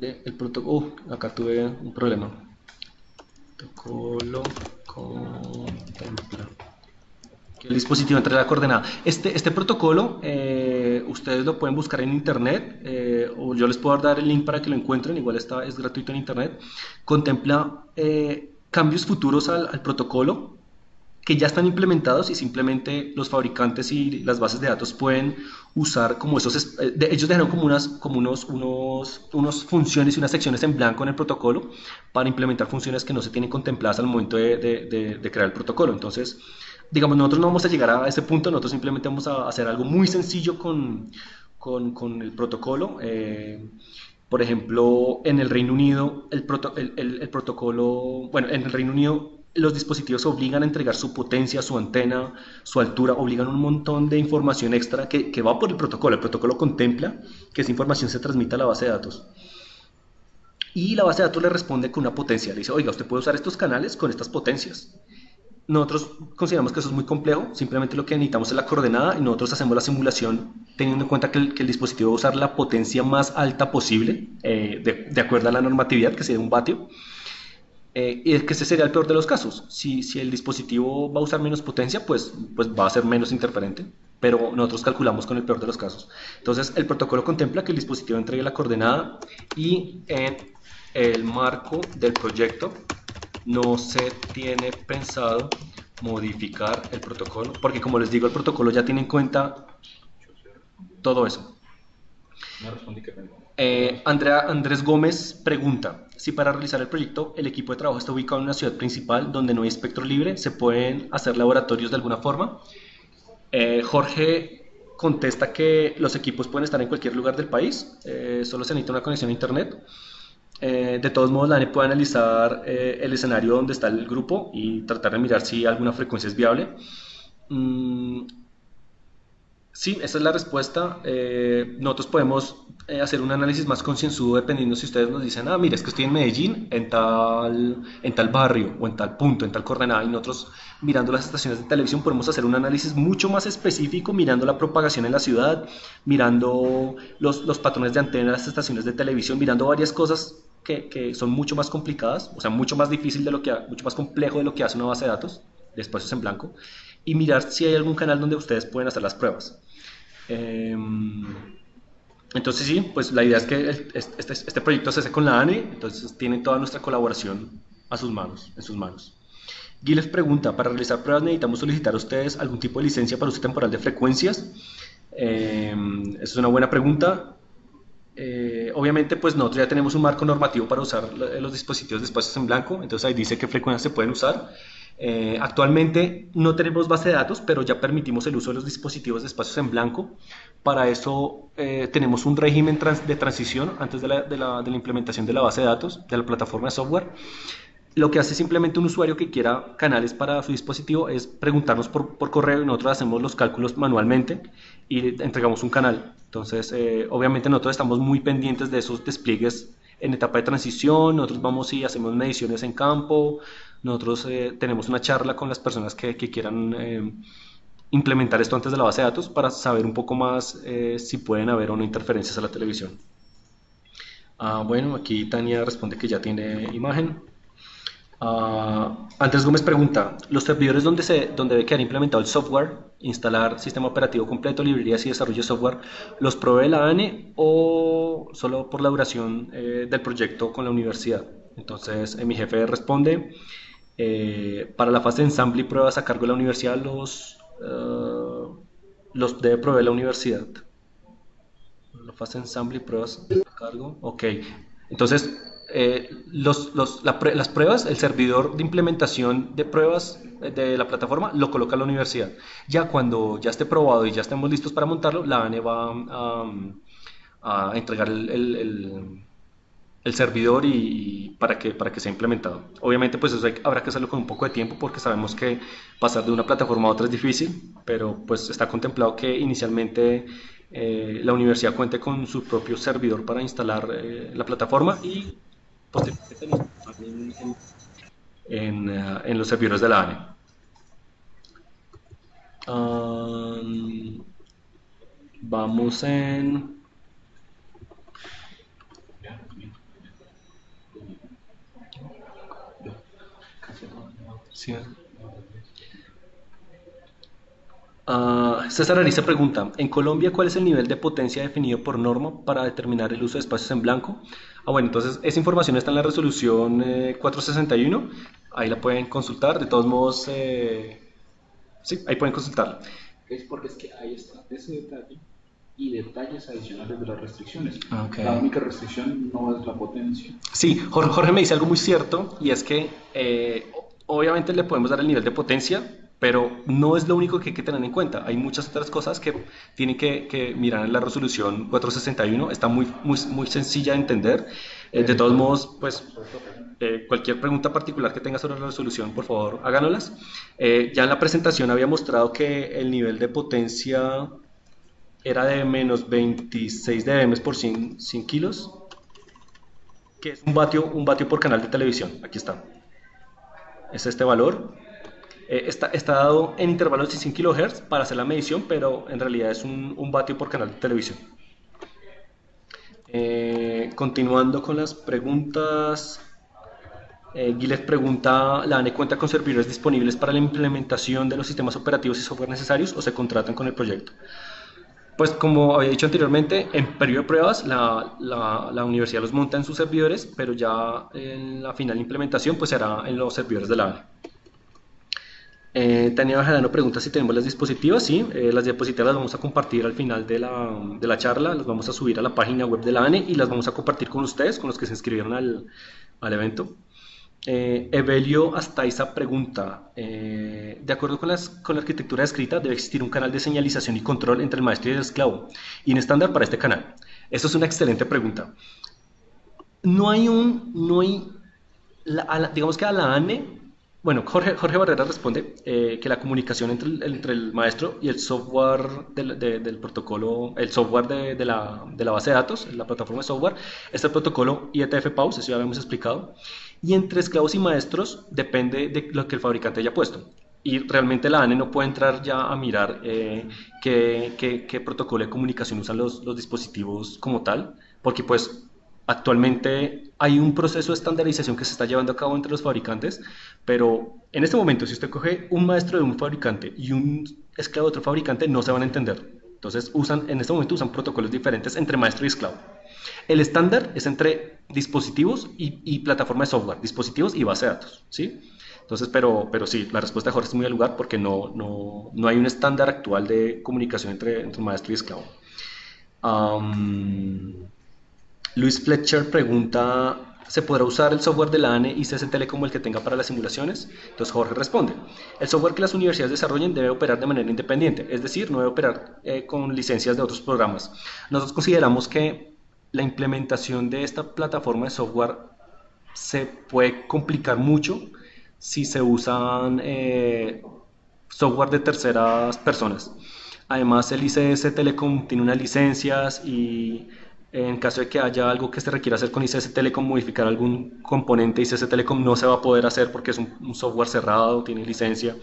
el, protocolo, uh, acá tuve un problema. Protocolo contempla el dispositivo entre la coordenada. Este, este protocolo, eh, ustedes lo pueden buscar en internet, eh, o yo les puedo dar el link para que lo encuentren, igual está, es gratuito en internet. Contempla eh, cambios futuros al, al, protocolo que ya están implementados y simplemente los fabricantes y las bases de datos pueden usar como esos, ellos dejaron como unas, como unos, unos, unos funciones y unas secciones en blanco en el protocolo para implementar funciones que no se tienen contempladas al momento de, de, de crear el protocolo. Entonces, digamos, nosotros no vamos a llegar a ese punto, nosotros simplemente vamos a hacer algo muy sencillo con, con, con el protocolo. Eh, por ejemplo, en el Reino Unido, el, el, el, protocolo, bueno, en el Reino Unido los dispositivos obligan a entregar su potencia, su antena, su altura, obligan un montón de información extra que, va por el protocolo. El protocolo contempla que esa información se transmita a la base de datos. Y la base de datos le responde con una potencia. Le dice, oiga, usted puede usar estos canales con estas potencias. Nosotros consideramos que eso es muy complejo, simplemente lo que necesitamos es la coordenada y nosotros hacemos la simulación teniendo en cuenta que el, dispositivo va a usar la potencia más alta posible, eh, de, acuerdo a la normatividad, que sería un vatio, eh, y es que ese sería el peor de los casos. Si, si, el dispositivo va a usar menos potencia, pues, pues va a ser menos interferente, pero nosotros calculamos con el peor de los casos. Entonces, el protocolo contempla que el dispositivo entregue la coordenada y en el marco del proyecto no se tiene pensado modificar el protocolo, porque como les digo, el protocolo ya tiene en cuenta todo eso. Eh, Andrea, Andrés Gómez pregunta si para realizar el proyecto el equipo de trabajo está ubicado en una ciudad principal donde no hay espectro libre, ¿se pueden hacer laboratorios de alguna forma? Eh, Jorge contesta que los equipos pueden estar en cualquier lugar del país, eh, solo se necesita una conexión a internet. Eh, de todos modos, la ANE puede analizar el escenario donde está el grupo y tratar de mirar si alguna frecuencia es viable. Mm, sí, esa es la respuesta. Eh, nosotros podemos hacer un análisis más concienzudo dependiendo si ustedes nos dicen, ah, mira, es que estoy en Medellín, en tal, en tal barrio o en tal punto, en tal coordenada, y nosotros mirando las estaciones de televisión podemos hacer un análisis mucho más específico, mirando la propagación en la ciudad, mirando los, los patrones de antena de las estaciones de televisión, mirando varias cosas que, son mucho más complicadas, o sea, mucho más difícil de lo que, mucho más complejo de lo que hace una base de datos, de espacios en blanco, y mirar si hay algún canal donde ustedes pueden hacer las pruebas. Em, entonces sí, pues la idea es que este, este, proyecto se hace con la ANE, entonces tiene toda nuestra colaboración a sus manos, en sus manos. Giles pregunta, ¿para realizar pruebas necesitamos solicitar a ustedes algún tipo de licencia para uso temporal de frecuencias? Eh, esa es una buena pregunta. Eh, obviamente, pues nosotros ya tenemos un marco normativo para usar los dispositivos de espacios en blanco, entonces ahí dice qué frecuencias se pueden usar. Eh, actualmente no tenemos base de datos, pero ya permitimos el uso de los dispositivos de espacios en blanco. Para eso eh, tenemos un régimen de transición antes de la, implementación de la base de datos, de la plataforma de software. Lo que hace simplemente un usuario que quiera canales para su dispositivo es preguntarnos por, por correo y nosotros hacemos los cálculos manualmente y entregamos un canal. Entonces, eh, obviamente nosotros estamos muy pendientes de esos despliegues en etapa de transición, nosotros vamos y hacemos mediciones en campo, nosotros eh, tenemos una charla con las personas que, quieran eh, implementar esto antes de la base de datos para saber un poco más si pueden haber o no interferencias a la televisión. Ah, bueno, aquí Tania responde que ya tiene imagen. Uh, Andrés Gómez pregunta, ¿los servidores donde, se, donde debe quedar implementado el software, instalar sistema operativo completo, librerías y desarrollo de software, los provee la ANE o solo por la duración eh, del proyecto con la universidad? Entonces, eh, mi jefe responde, eh, para la fase de ensamble y pruebas a cargo de la universidad, los, los debe proveer la universidad. La fase de ensamble y pruebas a cargo, ok. Entonces, eh, los, las pruebas, el servidor de implementación de pruebas de la plataforma lo coloca la universidad. Ya cuando ya esté probado y ya estemos listos para montarlo, la ANE va a, entregar el, el, servidor y, para, que, para que sea implementado. Obviamente pues eso habrá que hacerlo con un poco de tiempo porque sabemos que pasar de una plataforma a otra es difícil, pero pues está contemplado que inicialmente eh, la universidad cuente con su propio servidor para instalar eh, la plataforma y en, eh, en, los servidores de la ANE. vamos en... Uh, César Ariza pregunta, en Colombia, ¿cuál es el nivel de potencia definido por norma para determinar el uso de espacios en blanco? Ah, bueno, entonces esa información está en la resolución 461, eh, ahí la pueden consultar, de todos modos, eh, sí, ahí pueden consultarla. Es porque es que ahí está ese detalle y detalles adicionales de las restricciones. La única restricción no es la potencia. Sí, Jorge, me dice algo muy cierto y es que eh, obviamente le podemos dar el nivel de potencia, pero no es lo único que hay que tener en cuenta. Hay muchas otras cosas que tienen que, mirar en la resolución 461. Está muy, muy, muy sencilla de entender. Eh, de todos modos, pues eh, cualquier pregunta particular que tenga sobre la resolución, por favor, háganoslas. Eh, ya en la presentación había mostrado que el nivel de potencia era de menos 26 dB por 100, 100 kilos, que es un vatio, un vatio por canal de televisión. Aquí está. Es este valor. Eh, está, dado en intervalos de 100 kHz para hacer la medición, pero en realidad es un, un vatio por canal de televisión. Eh, continuando con las preguntas, eh, pregunta, ¿la ANE cuenta con servidores disponibles para la implementación de los sistemas operativos y software necesarios o se contratan con el proyecto? Pues como había dicho anteriormente, en periodo de pruebas la, la, universidad los monta en sus servidores, pero ya en la final implementación pues será en los servidores de la ANE. Eh, Tania Bajarano pregunta si tenemos las diapositivas. Sí, eh, las diapositivas las vamos a compartir al final de la, de la, charla, las vamos a subir a la página web de la ANE y las vamos a compartir con ustedes, con los que se inscribieron al, al evento. Eh, Evelio Astaiza pregunta, eh, de acuerdo con, la arquitectura escrita, debe existir un canal de señalización y control entre el maestro y el esclavo, y un estándar para este canal. Esta es una excelente pregunta. No hay un, no hay, digamos que a la ANE bueno, Jorge, Barrera responde eh, que la comunicación entre el, maestro y el software del, protocolo, el software de, la, base de datos, la plataforma de software, es el protocolo IETF PAUS, eso ya habíamos explicado, y entre esclavos y maestros depende de lo que el fabricante haya puesto. Y realmente la ANE no puede entrar ya a mirar eh, qué, protocolo de comunicación usan los, los dispositivos como tal, porque pues Actualmente hay un proceso de estandarización que se está llevando a cabo entre los fabricantes, pero en este momento si usted coge un maestro de un fabricante y un esclavo de otro fabricante, no se van a entender. Entonces usan, en este momento usan protocolos diferentes entre maestro y esclavo. El estándar es entre dispositivos y, y, plataforma de software, dispositivos y base de datos, ¿sí? Entonces, pero, pero sí, la respuesta de Jorge es muy al lugar porque no, no, no hay un estándar actual de comunicación entre, entre maestro y esclavo. Luis Fletcher pregunta ¿Se podrá usar el software de la ANE y CS como el que tenga para las simulaciones? Entonces Jorge responde, el software que las universidades desarrollen debe operar de manera independiente, es decir, no debe operar eh, con licencias de otros programas. Nosotros consideramos que la implementación de esta plataforma de software se puede complicar mucho si se usan eh, software de terceras personas. Además, el ICS Telecom tiene unas licencias y en caso de que haya algo que se requiera hacer con ICS Telecom, modificar algún componente ICS Telecom no se va a poder hacer porque es un, software cerrado, tiene licencia.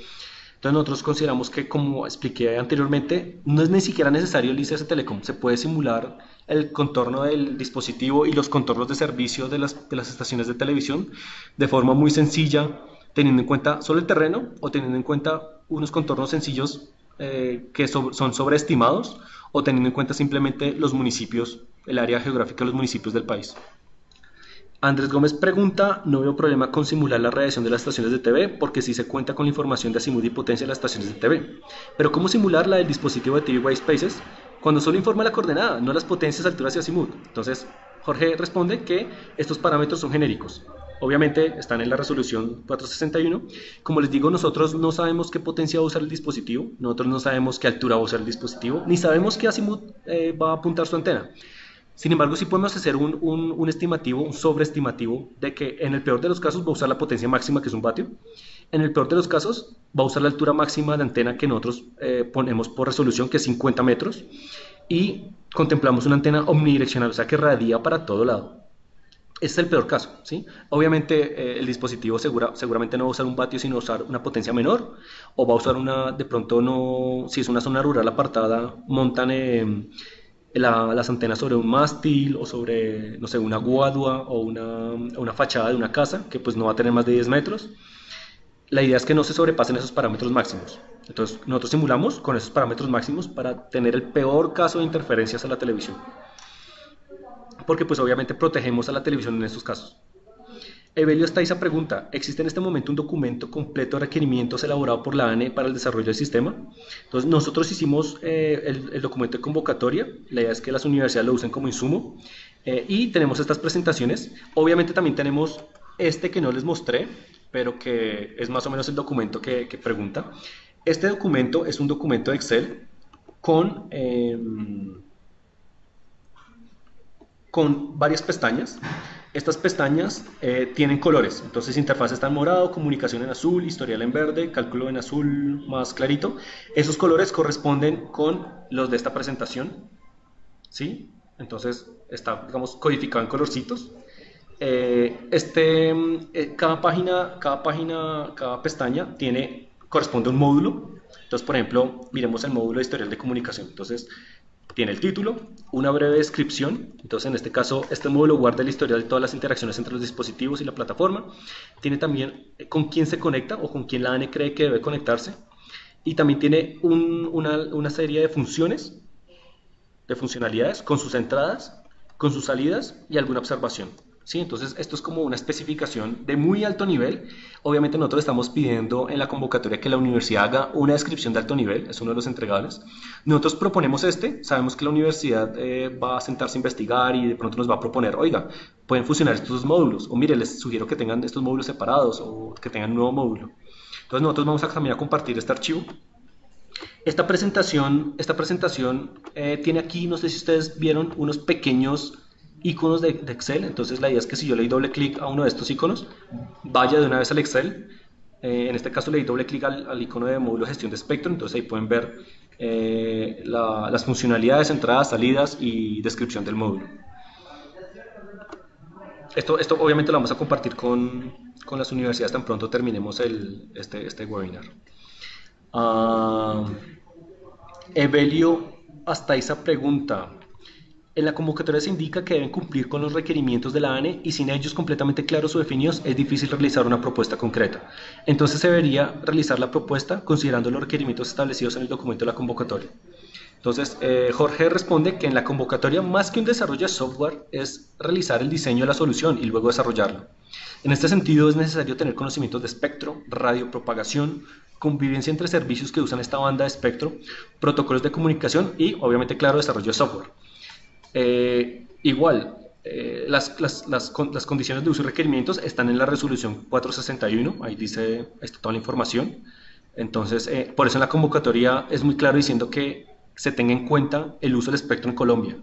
Entonces nosotros consideramos que, como expliqué anteriormente, no es ni siquiera necesario el ICS Telecom. Se puede simular el contorno del dispositivo y los contornos de servicio de las, de las estaciones de televisión de forma muy sencilla, teniendo en cuenta solo el terreno o teniendo en cuenta unos contornos sencillos eh, que son sobreestimados o teniendo en cuenta simplemente los municipios el área geográfica de los municipios del país. Andrés Gómez pregunta, no veo problema con simular la radiación de las estaciones de TV porque si se cuenta con la información de azimut y potencia de las estaciones de TV. Pero ¿cómo simular la del dispositivo de TV Spaces cuando solo informa la coordenada, no las potencias, alturas y azimut? Entonces, Jorge responde que estos parámetros son genéricos. Obviamente están en la resolución 461. Como les digo, nosotros no sabemos qué potencia va a usar el dispositivo, nosotros no sabemos qué altura va a usar el dispositivo, ni sabemos qué azimut eh, va a apuntar su antena. Sin embargo, sí podemos hacer un, un, estimativo, un sobreestimativo de que en el peor de los casos va a usar la potencia máxima, que es un vatio. En el peor de los casos va a usar la altura máxima de antena que nosotros eh, ponemos por resolución, que es 50 metros. Y contemplamos una antena omnidireccional, o sea que radia para todo lado. Este es el peor caso, ¿sí? Obviamente eh, el dispositivo segura, seguramente no va a usar un vatio, sino usar una potencia menor, o va a usar una, de pronto no, si es una zona rural apartada, montan... Eh, las antenas sobre un mástil o sobre, no sé, una guadua o una, una, fachada de una casa que pues no va a tener más de 10 metros. La idea es que no se sobrepasen esos parámetros máximos. Entonces nosotros simulamos con esos parámetros máximos para tener el peor caso de interferencias a la televisión. Porque pues obviamente protegemos a la televisión en estos casos. Evelio esa pregunta, ¿existe en este momento un documento completo de requerimientos elaborado por la ANE para el desarrollo del sistema? Entonces nosotros hicimos eh, el, documento de convocatoria, la idea es que las universidades lo usen como insumo eh, y tenemos estas presentaciones. Obviamente también tenemos este que no les mostré, pero que es más o menos el documento que, pregunta. Este documento es un documento de Excel con... Em, con varias pestañas estas pestañas eh, tienen colores, entonces interfaz está en morado, comunicación en azul, historial en verde, cálculo en azul más clarito. Esos colores corresponden con los de esta presentación, ¿sí? Entonces está, digamos, codificado en colorcitos. Eh, este, eh, cada página, cada página, cada pestaña tiene, corresponde a un módulo. Entonces, por ejemplo, miremos el módulo de historial de comunicación. Entonces, tiene el título, una breve descripción, entonces en este caso este módulo guarda el historial de todas las interacciones entre los dispositivos y la plataforma, tiene también eh, con quién se conecta o con quién la ANE cree que debe conectarse, y también tiene una serie de funciones, de funcionalidades, con sus entradas, con sus salidas y alguna observación. ¿Sí? Entonces, esto es como una especificación de muy alto nivel. Obviamente nosotros estamos pidiendo en la convocatoria que la universidad haga una descripción de alto nivel, es uno de los entregables. Nosotros proponemos este, sabemos que la universidad eh, va a sentarse a investigar y de pronto nos va a proponer, oiga, pueden fusionar estos dos módulos, o mire, les sugiero que tengan estos módulos separados o que tengan un nuevo módulo. Entonces nosotros vamos a también a compartir este archivo. Esta presentación, esta presentación eh, tiene aquí, no sé si ustedes vieron, unos pequeños iconos de, Excel. Entonces la idea es que si yo le doy doble clic a uno de estos iconos, vaya de una vez al Excel. Eh, en este caso le doy doble clic al, icono de módulo gestión de espectro. Entonces ahí pueden ver eh, las funcionalidades, entradas, salidas y descripción del módulo. Esto, esto obviamente lo vamos a compartir con, con las universidades tan pronto terminemos este, este webinar. Uh, Evelio hasta esa pregunta. En la convocatoria se indica que deben cumplir con los requerimientos de la ANE y sin ellos completamente claros o definidos es difícil realizar una propuesta concreta. Entonces se debería realizar la propuesta considerando los requerimientos establecidos en el documento de la convocatoria. Entonces, eh, Jorge responde que en la convocatoria, más que un desarrollo de software, es realizar el diseño de la solución y luego desarrollarlo. En este sentido, es necesario tener conocimientos de espectro, radiopropagación, convivencia entre servicios que usan esta banda de espectro, protocolos de comunicación y, obviamente, claro, desarrollo de software. Eh, igual, eh, las, las, las, las, condiciones de uso y requerimientos están en la resolución 461, ahí dice, está toda la información. Entonces, eh, por eso en la convocatoria es muy claro diciendo que se tenga en cuenta el uso del espectro en Colombia.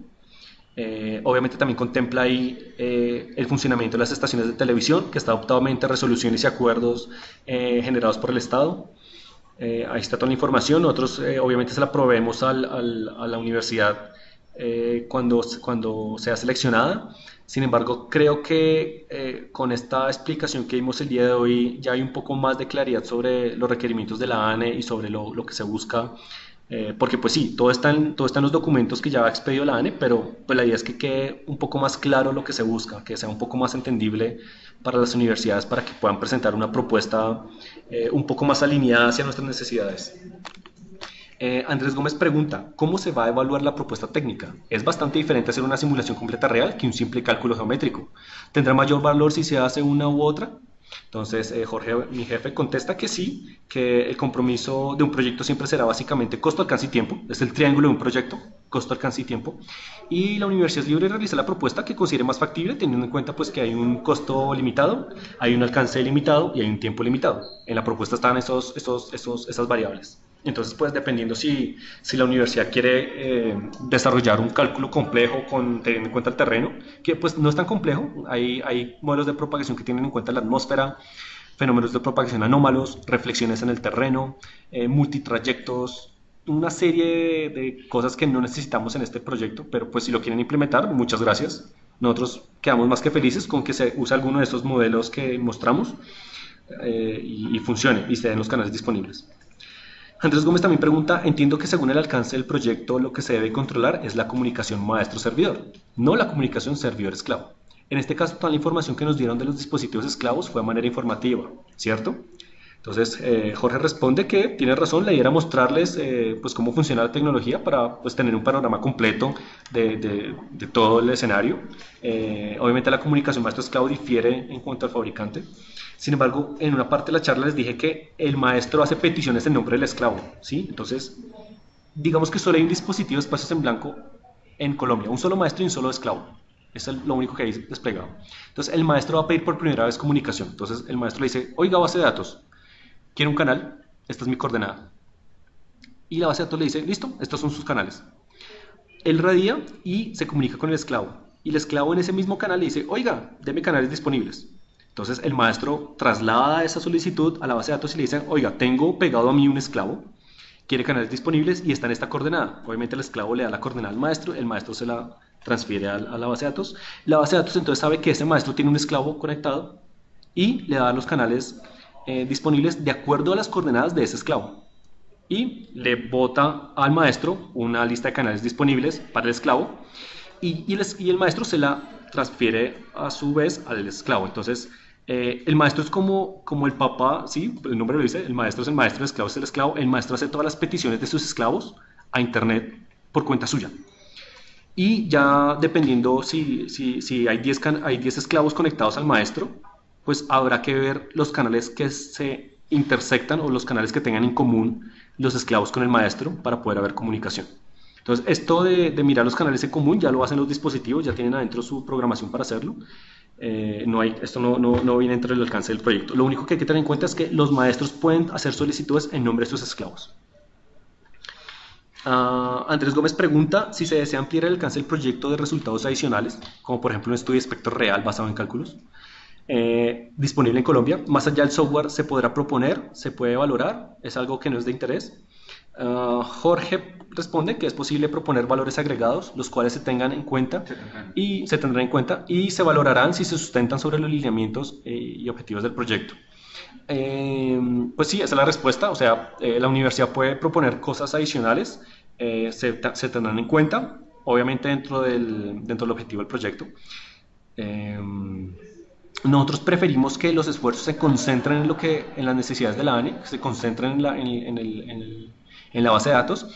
Eh, obviamente también contempla ahí el funcionamiento de las estaciones de televisión, que está adoptado mediante resoluciones y acuerdos generados por el Estado. ahí está toda la información. Nosotros obviamente se la proveemos al, al, a la universidad eh, cuando, cuando sea seleccionada. Sin embargo, creo que eh, con esta explicación que vimos el día de hoy ya hay un poco más de claridad sobre los requerimientos de la ANE y sobre lo, lo que se busca. Eh, porque pues sí, todo está, en, todo está en los documentos que ya ha expedido la ANE, pero pues la idea es que quede un poco más claro lo que se busca, que sea un poco más entendible para las universidades para que puedan presentar una propuesta un poco más alineada hacia nuestras necesidades. Eh, Andrés Gómez pregunta, ¿cómo se va a evaluar la propuesta técnica? Es bastante diferente hacer una simulación completa real que un simple cálculo geométrico. ¿Tendrá mayor valor si se hace una u otra? Entonces, eh, Jorge, mi jefe, contesta que sí, que el compromiso de un proyecto siempre será básicamente costo, alcance y tiempo. Es el triángulo de un proyecto, costo, alcance y tiempo. Y la universidad es libre de realizar la propuesta que considere más factible, teniendo en cuenta pues, que hay un costo limitado, hay un alcance limitado y hay un tiempo limitado. En la propuesta están esos, esos, esos, esas variables. Entonces, pues dependiendo si, si la universidad quiere eh, desarrollar un cálculo complejo con, teniendo en cuenta el terreno, que pues no es tan complejo, hay, hay modelos de propagación que tienen en cuenta la atmósfera, fenómenos de propagación anómalos, reflexiones en el terreno, eh, multitrayectos, una serie de cosas que no necesitamos en este proyecto, pero pues si lo quieren implementar, muchas gracias. Nosotros quedamos más que felices con que se use alguno de estos modelos que mostramos eh, y, y funcione y se den los canales disponibles. Andrés Gómez también pregunta, entiendo que según el alcance del proyecto lo que se debe controlar es la comunicación maestro-servidor, no la comunicación servidor-esclavo. En este caso, toda la información que nos dieron de los dispositivos esclavos fue de manera informativa, ¿cierto? Entonces, eh, Jorge responde que tiene razón, la idea era mostrarles eh, pues, cómo funciona la tecnología para pues, tener un panorama completo de, de, todo el escenario. Eh, obviamente la comunicación maestro-esclavo difiere en cuanto al fabricante. Sin embargo, en una parte de la charla les dije que el maestro hace peticiones en nombre del esclavo, ¿sí? Entonces, digamos que solo hay un dispositivo de espacios en blanco en Colombia, un solo maestro y un solo esclavo. Eso es lo único que hay desplegado. Entonces, el maestro va a pedir por primera vez comunicación. Entonces, el maestro le dice, oiga, base de datos, quiero un canal, esta es mi coordenada. Y la base de datos le dice, listo, estos son sus canales. Él radia y se comunica con el esclavo. Y el esclavo en ese mismo canal le dice, oiga, deme canales disponibles. Entonces el maestro traslada esa solicitud a la base de datos y le dice, oiga, tengo pegado a mí un esclavo, quiere canales disponibles y está en esta coordenada. Obviamente el esclavo le da la coordenada al maestro, el maestro se la transfiere a, la base de datos. La base de datos entonces sabe que ese maestro tiene un esclavo conectado y le da los canales eh, disponibles de acuerdo a las coordenadas de ese esclavo. Y le bota al maestro una lista de canales disponibles para el esclavo y, y el maestro se la transfiere a su vez al esclavo. Entonces, eh, el maestro es como, como el papá, ¿sí? El nombre lo dice, el maestro es el maestro, el esclavo es el esclavo. El maestro hace todas las peticiones de sus esclavos a Internet por cuenta suya. Y ya dependiendo si, si, si hay 10 hay 10 esclavos conectados al maestro, pues habrá que ver los canales que se intersectan o los canales que tengan en común los esclavos con el maestro para poder haber comunicación. Entonces, esto de, de mirar los canales en común ya lo hacen los dispositivos, ya tienen adentro su programación para hacerlo. Eh, no hay, esto no, no, no, viene dentro del alcance del proyecto. Lo único que hay que tener en cuenta es que los maestros pueden hacer solicitudes en nombre de sus esclavos. Uh, Andrés Gómez pregunta si se desea ampliar el alcance del proyecto de resultados adicionales, como por ejemplo un estudio de espectro real basado en cálculos, eh, disponible en Colombia. Más allá del software se podrá proponer, se puede valorar, es algo que no es de interés. Uh, Jorge responde que es posible proponer valores agregados, los cuales se tengan en cuenta y se tendrán en cuenta y se valorarán si se sustentan sobre los lineamientos eh, y objetivos del proyecto. Eh, pues sí, esa es la respuesta. O sea, eh, la universidad puede proponer cosas adicionales, se, se, tendrán en cuenta, obviamente dentro del, dentro del objetivo del proyecto. nosotros preferimos que los esfuerzos se concentren en lo que en las necesidades de la ANE, que se concentren en, la, en, en, el, en la base de datos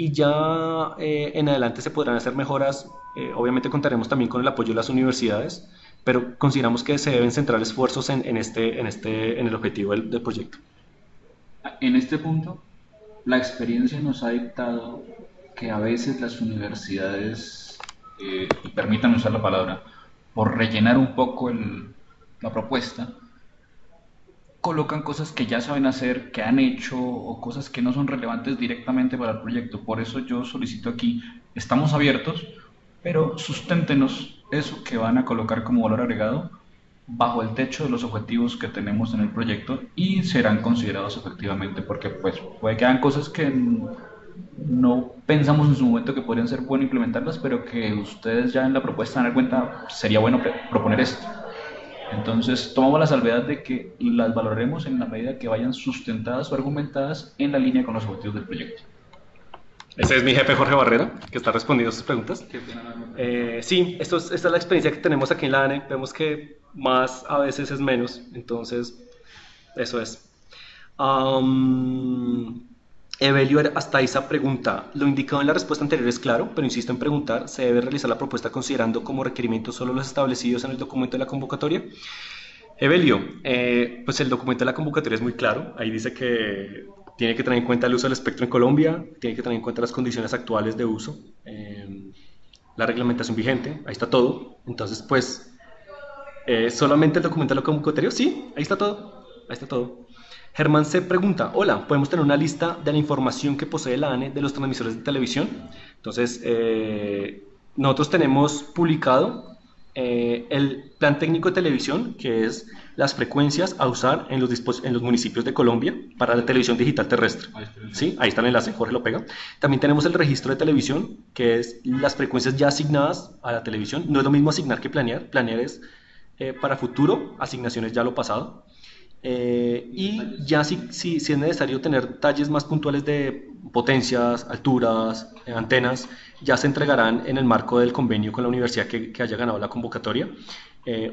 y ya eh, en adelante se podrán hacer mejoras. Eh, obviamente contaremos también con el apoyo de las universidades, pero consideramos que se deben centrar esfuerzos en, este, en, este, en el objetivo del, proyecto. En este punto, la experiencia nos ha dictado que a veces las universidades, eh, y permítanme usar la palabra, por rellenar un poco la propuesta, colocan cosas que ya saben hacer, que han hecho o cosas que no son relevantes directamente para el proyecto. Por eso yo solicito aquí, estamos abiertos, pero susténtenos eso que van a colocar como valor agregado bajo el techo de los objetivos que tenemos en el proyecto y serán considerados efectivamente porque pues puede que cosas que no pensamos en su momento que podrían ser bueno implementarlas pero que ustedes ya en la propuesta dan cuenta sería bueno proponer esto entonces tomamos la salvedad de que las valoraremos en la medida que vayan sustentadas o argumentadas en la línea con los objetivos del proyecto ese es mi jefe Jorge Barrera, que está respondiendo sus preguntas. Eh, sí, esto es, esta es la experiencia que tenemos aquí en la ANE. Vemos que más a veces es menos, entonces eso es. Um, Evelio esa pregunta, lo indicado en la respuesta anterior es claro, pero insisto en preguntar, ¿se debe realizar la propuesta considerando como requerimientos solo los establecidos en el documento de la convocatoria? Evelio, eh, pues el documento de la convocatoria es muy claro, ahí dice que tiene que tener en cuenta el uso del espectro en Colombia, tiene que tener en cuenta las condiciones actuales de uso, eh, la reglamentación vigente, ahí está todo. Entonces, pues, eh, solamente el documento de la convocatoria, sí, ahí está todo, ahí está todo. Germán se pregunta, hola, ¿podemos tener una lista de la información que posee la ANE de los transmisores de televisión? Entonces, eh, nosotros tenemos publicado el plan técnico de televisión, que es las frecuencias a usar en los, en los municipios de Colombia para la televisión digital terrestre. ¿Sí? Ahí está el enlace, Jorge lo pega. También tenemos el registro de televisión, que es las frecuencias ya asignadas a la televisión. No es lo mismo asignar que planear. Planear es eh, para futuro, asignaciones ya lo pasado. Eh, y ya si, si, si, es necesario tener talles más puntuales de potencias, alturas, eh, antenas, ya se entregarán en el marco del convenio con la universidad que, que haya ganado la convocatoria,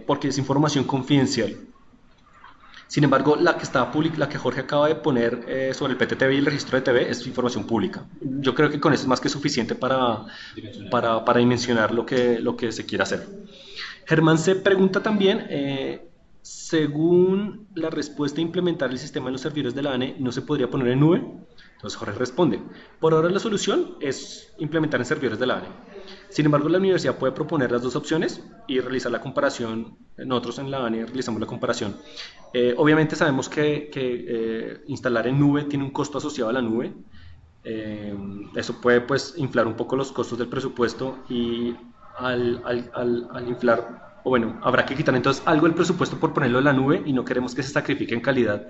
porque es información confidencial. Sin embargo, la que, está la que Jorge acaba de poner eh, sobre el PTTV y el registro de TV es información pública. Yo creo que con eso es más que suficiente para, para, para dimensionar lo que, lo que se quiere hacer. Germán se pregunta también, eh, según la respuesta de implementar el sistema en los servidores de la ANE, ¿no se podría poner en nube? Entonces Jorge responde, por ahora la solución es implementar en servidores de la ANE. Sin embargo, la universidad puede proponer las dos opciones y realizar la comparación. Nosotros en la ANE realizamos la comparación. Eh, obviamente sabemos que, eh, instalar en nube tiene un costo asociado a la nube. Eh, eso puede pues inflar un poco los costos del presupuesto y al, al, al inflar, bueno, habrá que quitar entonces algo del presupuesto por ponerlo en la nube y no queremos que se sacrifique en calidad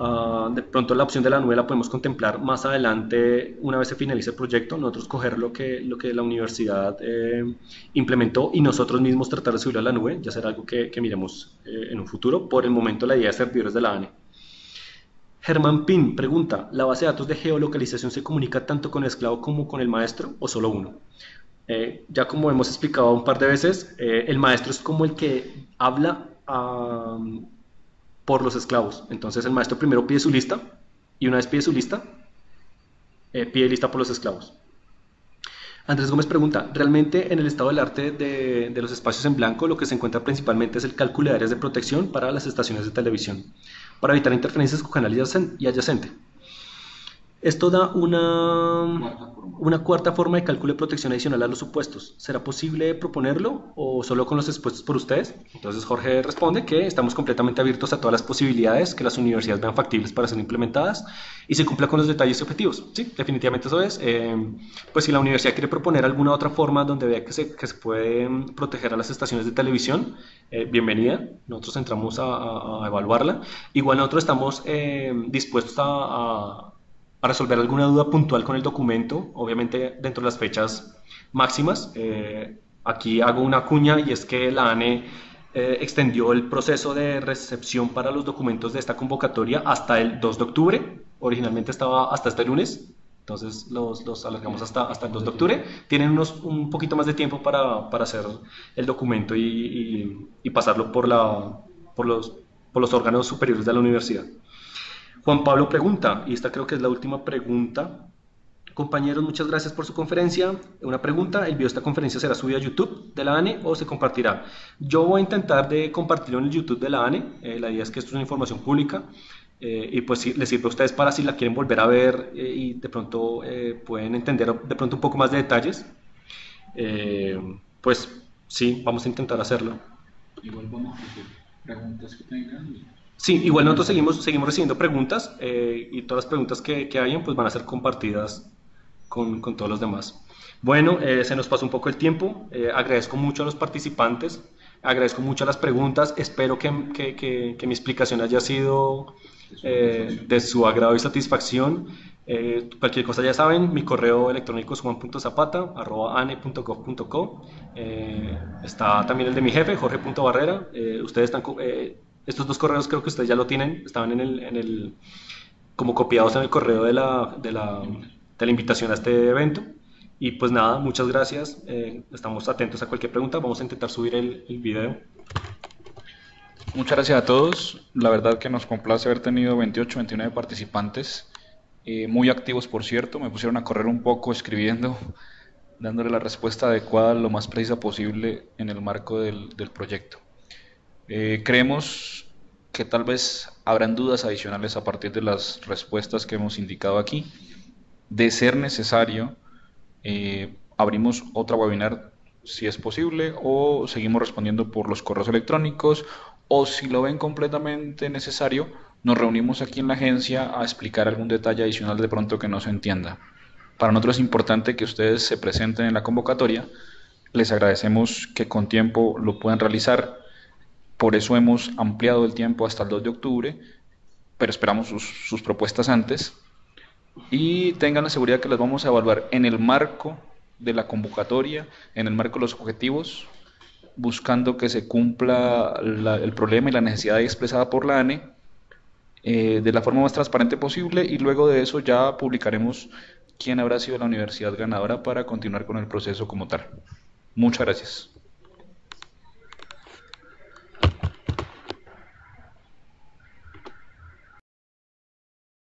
Ah, de pronto la opción de la nube la podemos contemplar más adelante una vez se finalice el proyecto, nosotros coger lo que, lo que la universidad eh, implementó y nosotros mismos tratar de subirlo a la nube, ya será algo que, que miremos eh, en un futuro. Por el momento la idea de servidores de la ANE. Germán Pin pregunta, ¿la base de datos de geolocalización se comunica tanto con el esclavo como con el maestro o solo uno? Eh, ya como hemos explicado un par de veces, el maestro es como el que habla por los esclavos. Entonces el maestro primero pide su lista y una vez pide su lista, eh, pide lista por los esclavos. Andrés Gómez pregunta, ¿realmente en el estado del arte de, los espacios en blanco lo que se encuentra principalmente es el cálculo de áreas de protección para las estaciones de televisión, para evitar interferencias con canal y adyacente? Esto da una, una cuarta forma de cálculo de protección adicional a los supuestos. ¿Será posible proponerlo o solo con los expuestos por ustedes? Entonces Jorge responde que estamos completamente abiertos a todas las posibilidades que las universidades vean factibles para ser implementadas y se cumpla con los detalles y objetivos. Sí, definitivamente eso es. Eh, pues si la universidad quiere proponer alguna otra forma donde vea que se, que se puede proteger a las estaciones de televisión, eh, bienvenida. Nosotros entramos a, evaluarla. Igual nosotros estamos eh, dispuestos a para resolver alguna duda puntual con el documento, obviamente dentro de las fechas máximas. Eh, aquí hago una cuña y es que la ANE eh, extendió el proceso de recepción para los documentos de esta convocatoria hasta el 2 de octubre. Originalmente estaba hasta este lunes, entonces los, los alargamos hasta, hasta el 2 de octubre. Tienen unos, un poquito más de tiempo para, para hacer el documento y, y, pasarlo por, la, por, los, por los órganos superiores de la universidad. Juan Pablo pregunta, y esta creo que es la última pregunta. Compañeros, muchas gracias por su conferencia. Una pregunta, ¿el video de esta conferencia será subido a YouTube de la ANE o se compartirá? Yo voy a intentar de compartirlo en el YouTube de la ANE. Eh, la idea es que esto es una información pública eh, y pues les sirve a ustedes para si la quieren volver a ver eh, y de pronto pueden entender de pronto un poco más de detalles. pues Sí, vamos a intentar hacerlo. Igual vamos a hacer preguntas que tengan. Sí, igual nosotros seguimos, seguimos recibiendo preguntas eh, y todas las preguntas que, que hayan pues van a ser compartidas con, con todos los demás. Bueno, eh, se nos pasó un poco el tiempo. Eh, agradezco mucho a los participantes, agradezco mucho las preguntas. Espero que, que, que, que mi explicación haya sido eh, de su agrado y satisfacción. Eh, cualquier cosa ya saben, mi correo electrónico es juan.zapata.ane.gov.co. Eh, está también el de mi jefe, jorge.barrera. Eh, ustedes están, eh, estos dos correos creo que ustedes ya lo tienen, estaban en el, en el, como copiados en el correo de la, de la, de la invitación a este evento. Y pues nada, muchas gracias. Eh, estamos atentos a cualquier pregunta. Vamos a intentar subir el, video. Muchas gracias a todos. La verdad que nos complace haber tenido 28, 29 participantes, eh, muy activos por cierto. Me pusieron a correr un poco escribiendo, dándole la respuesta adecuada lo más precisa posible en el marco del, del proyecto. Eh, creemos que tal vez habrán dudas adicionales a partir de las respuestas que hemos indicado aquí. De ser necesario, eh, abrimos otra webinar si es posible o seguimos respondiendo por los correos electrónicos o si lo ven completamente necesario, nos reunimos aquí en la agencia a explicar algún detalle adicional de pronto que no se entienda. Para nosotros es importante que ustedes se presenten en la convocatoria. Les agradecemos que con tiempo lo puedan realizar. Por eso hemos ampliado el tiempo hasta el 2 de octubre, pero esperamos sus, propuestas antes y tengan la seguridad que las vamos a evaluar en el marco de la convocatoria, en el marco de los objetivos, buscando que se cumpla la, el problema y la necesidad expresada por la ANE eh, de la forma más transparente posible y luego de eso ya publicaremos quién habrá sido la universidad ganadora para continuar con el proceso como tal. Muchas gracias.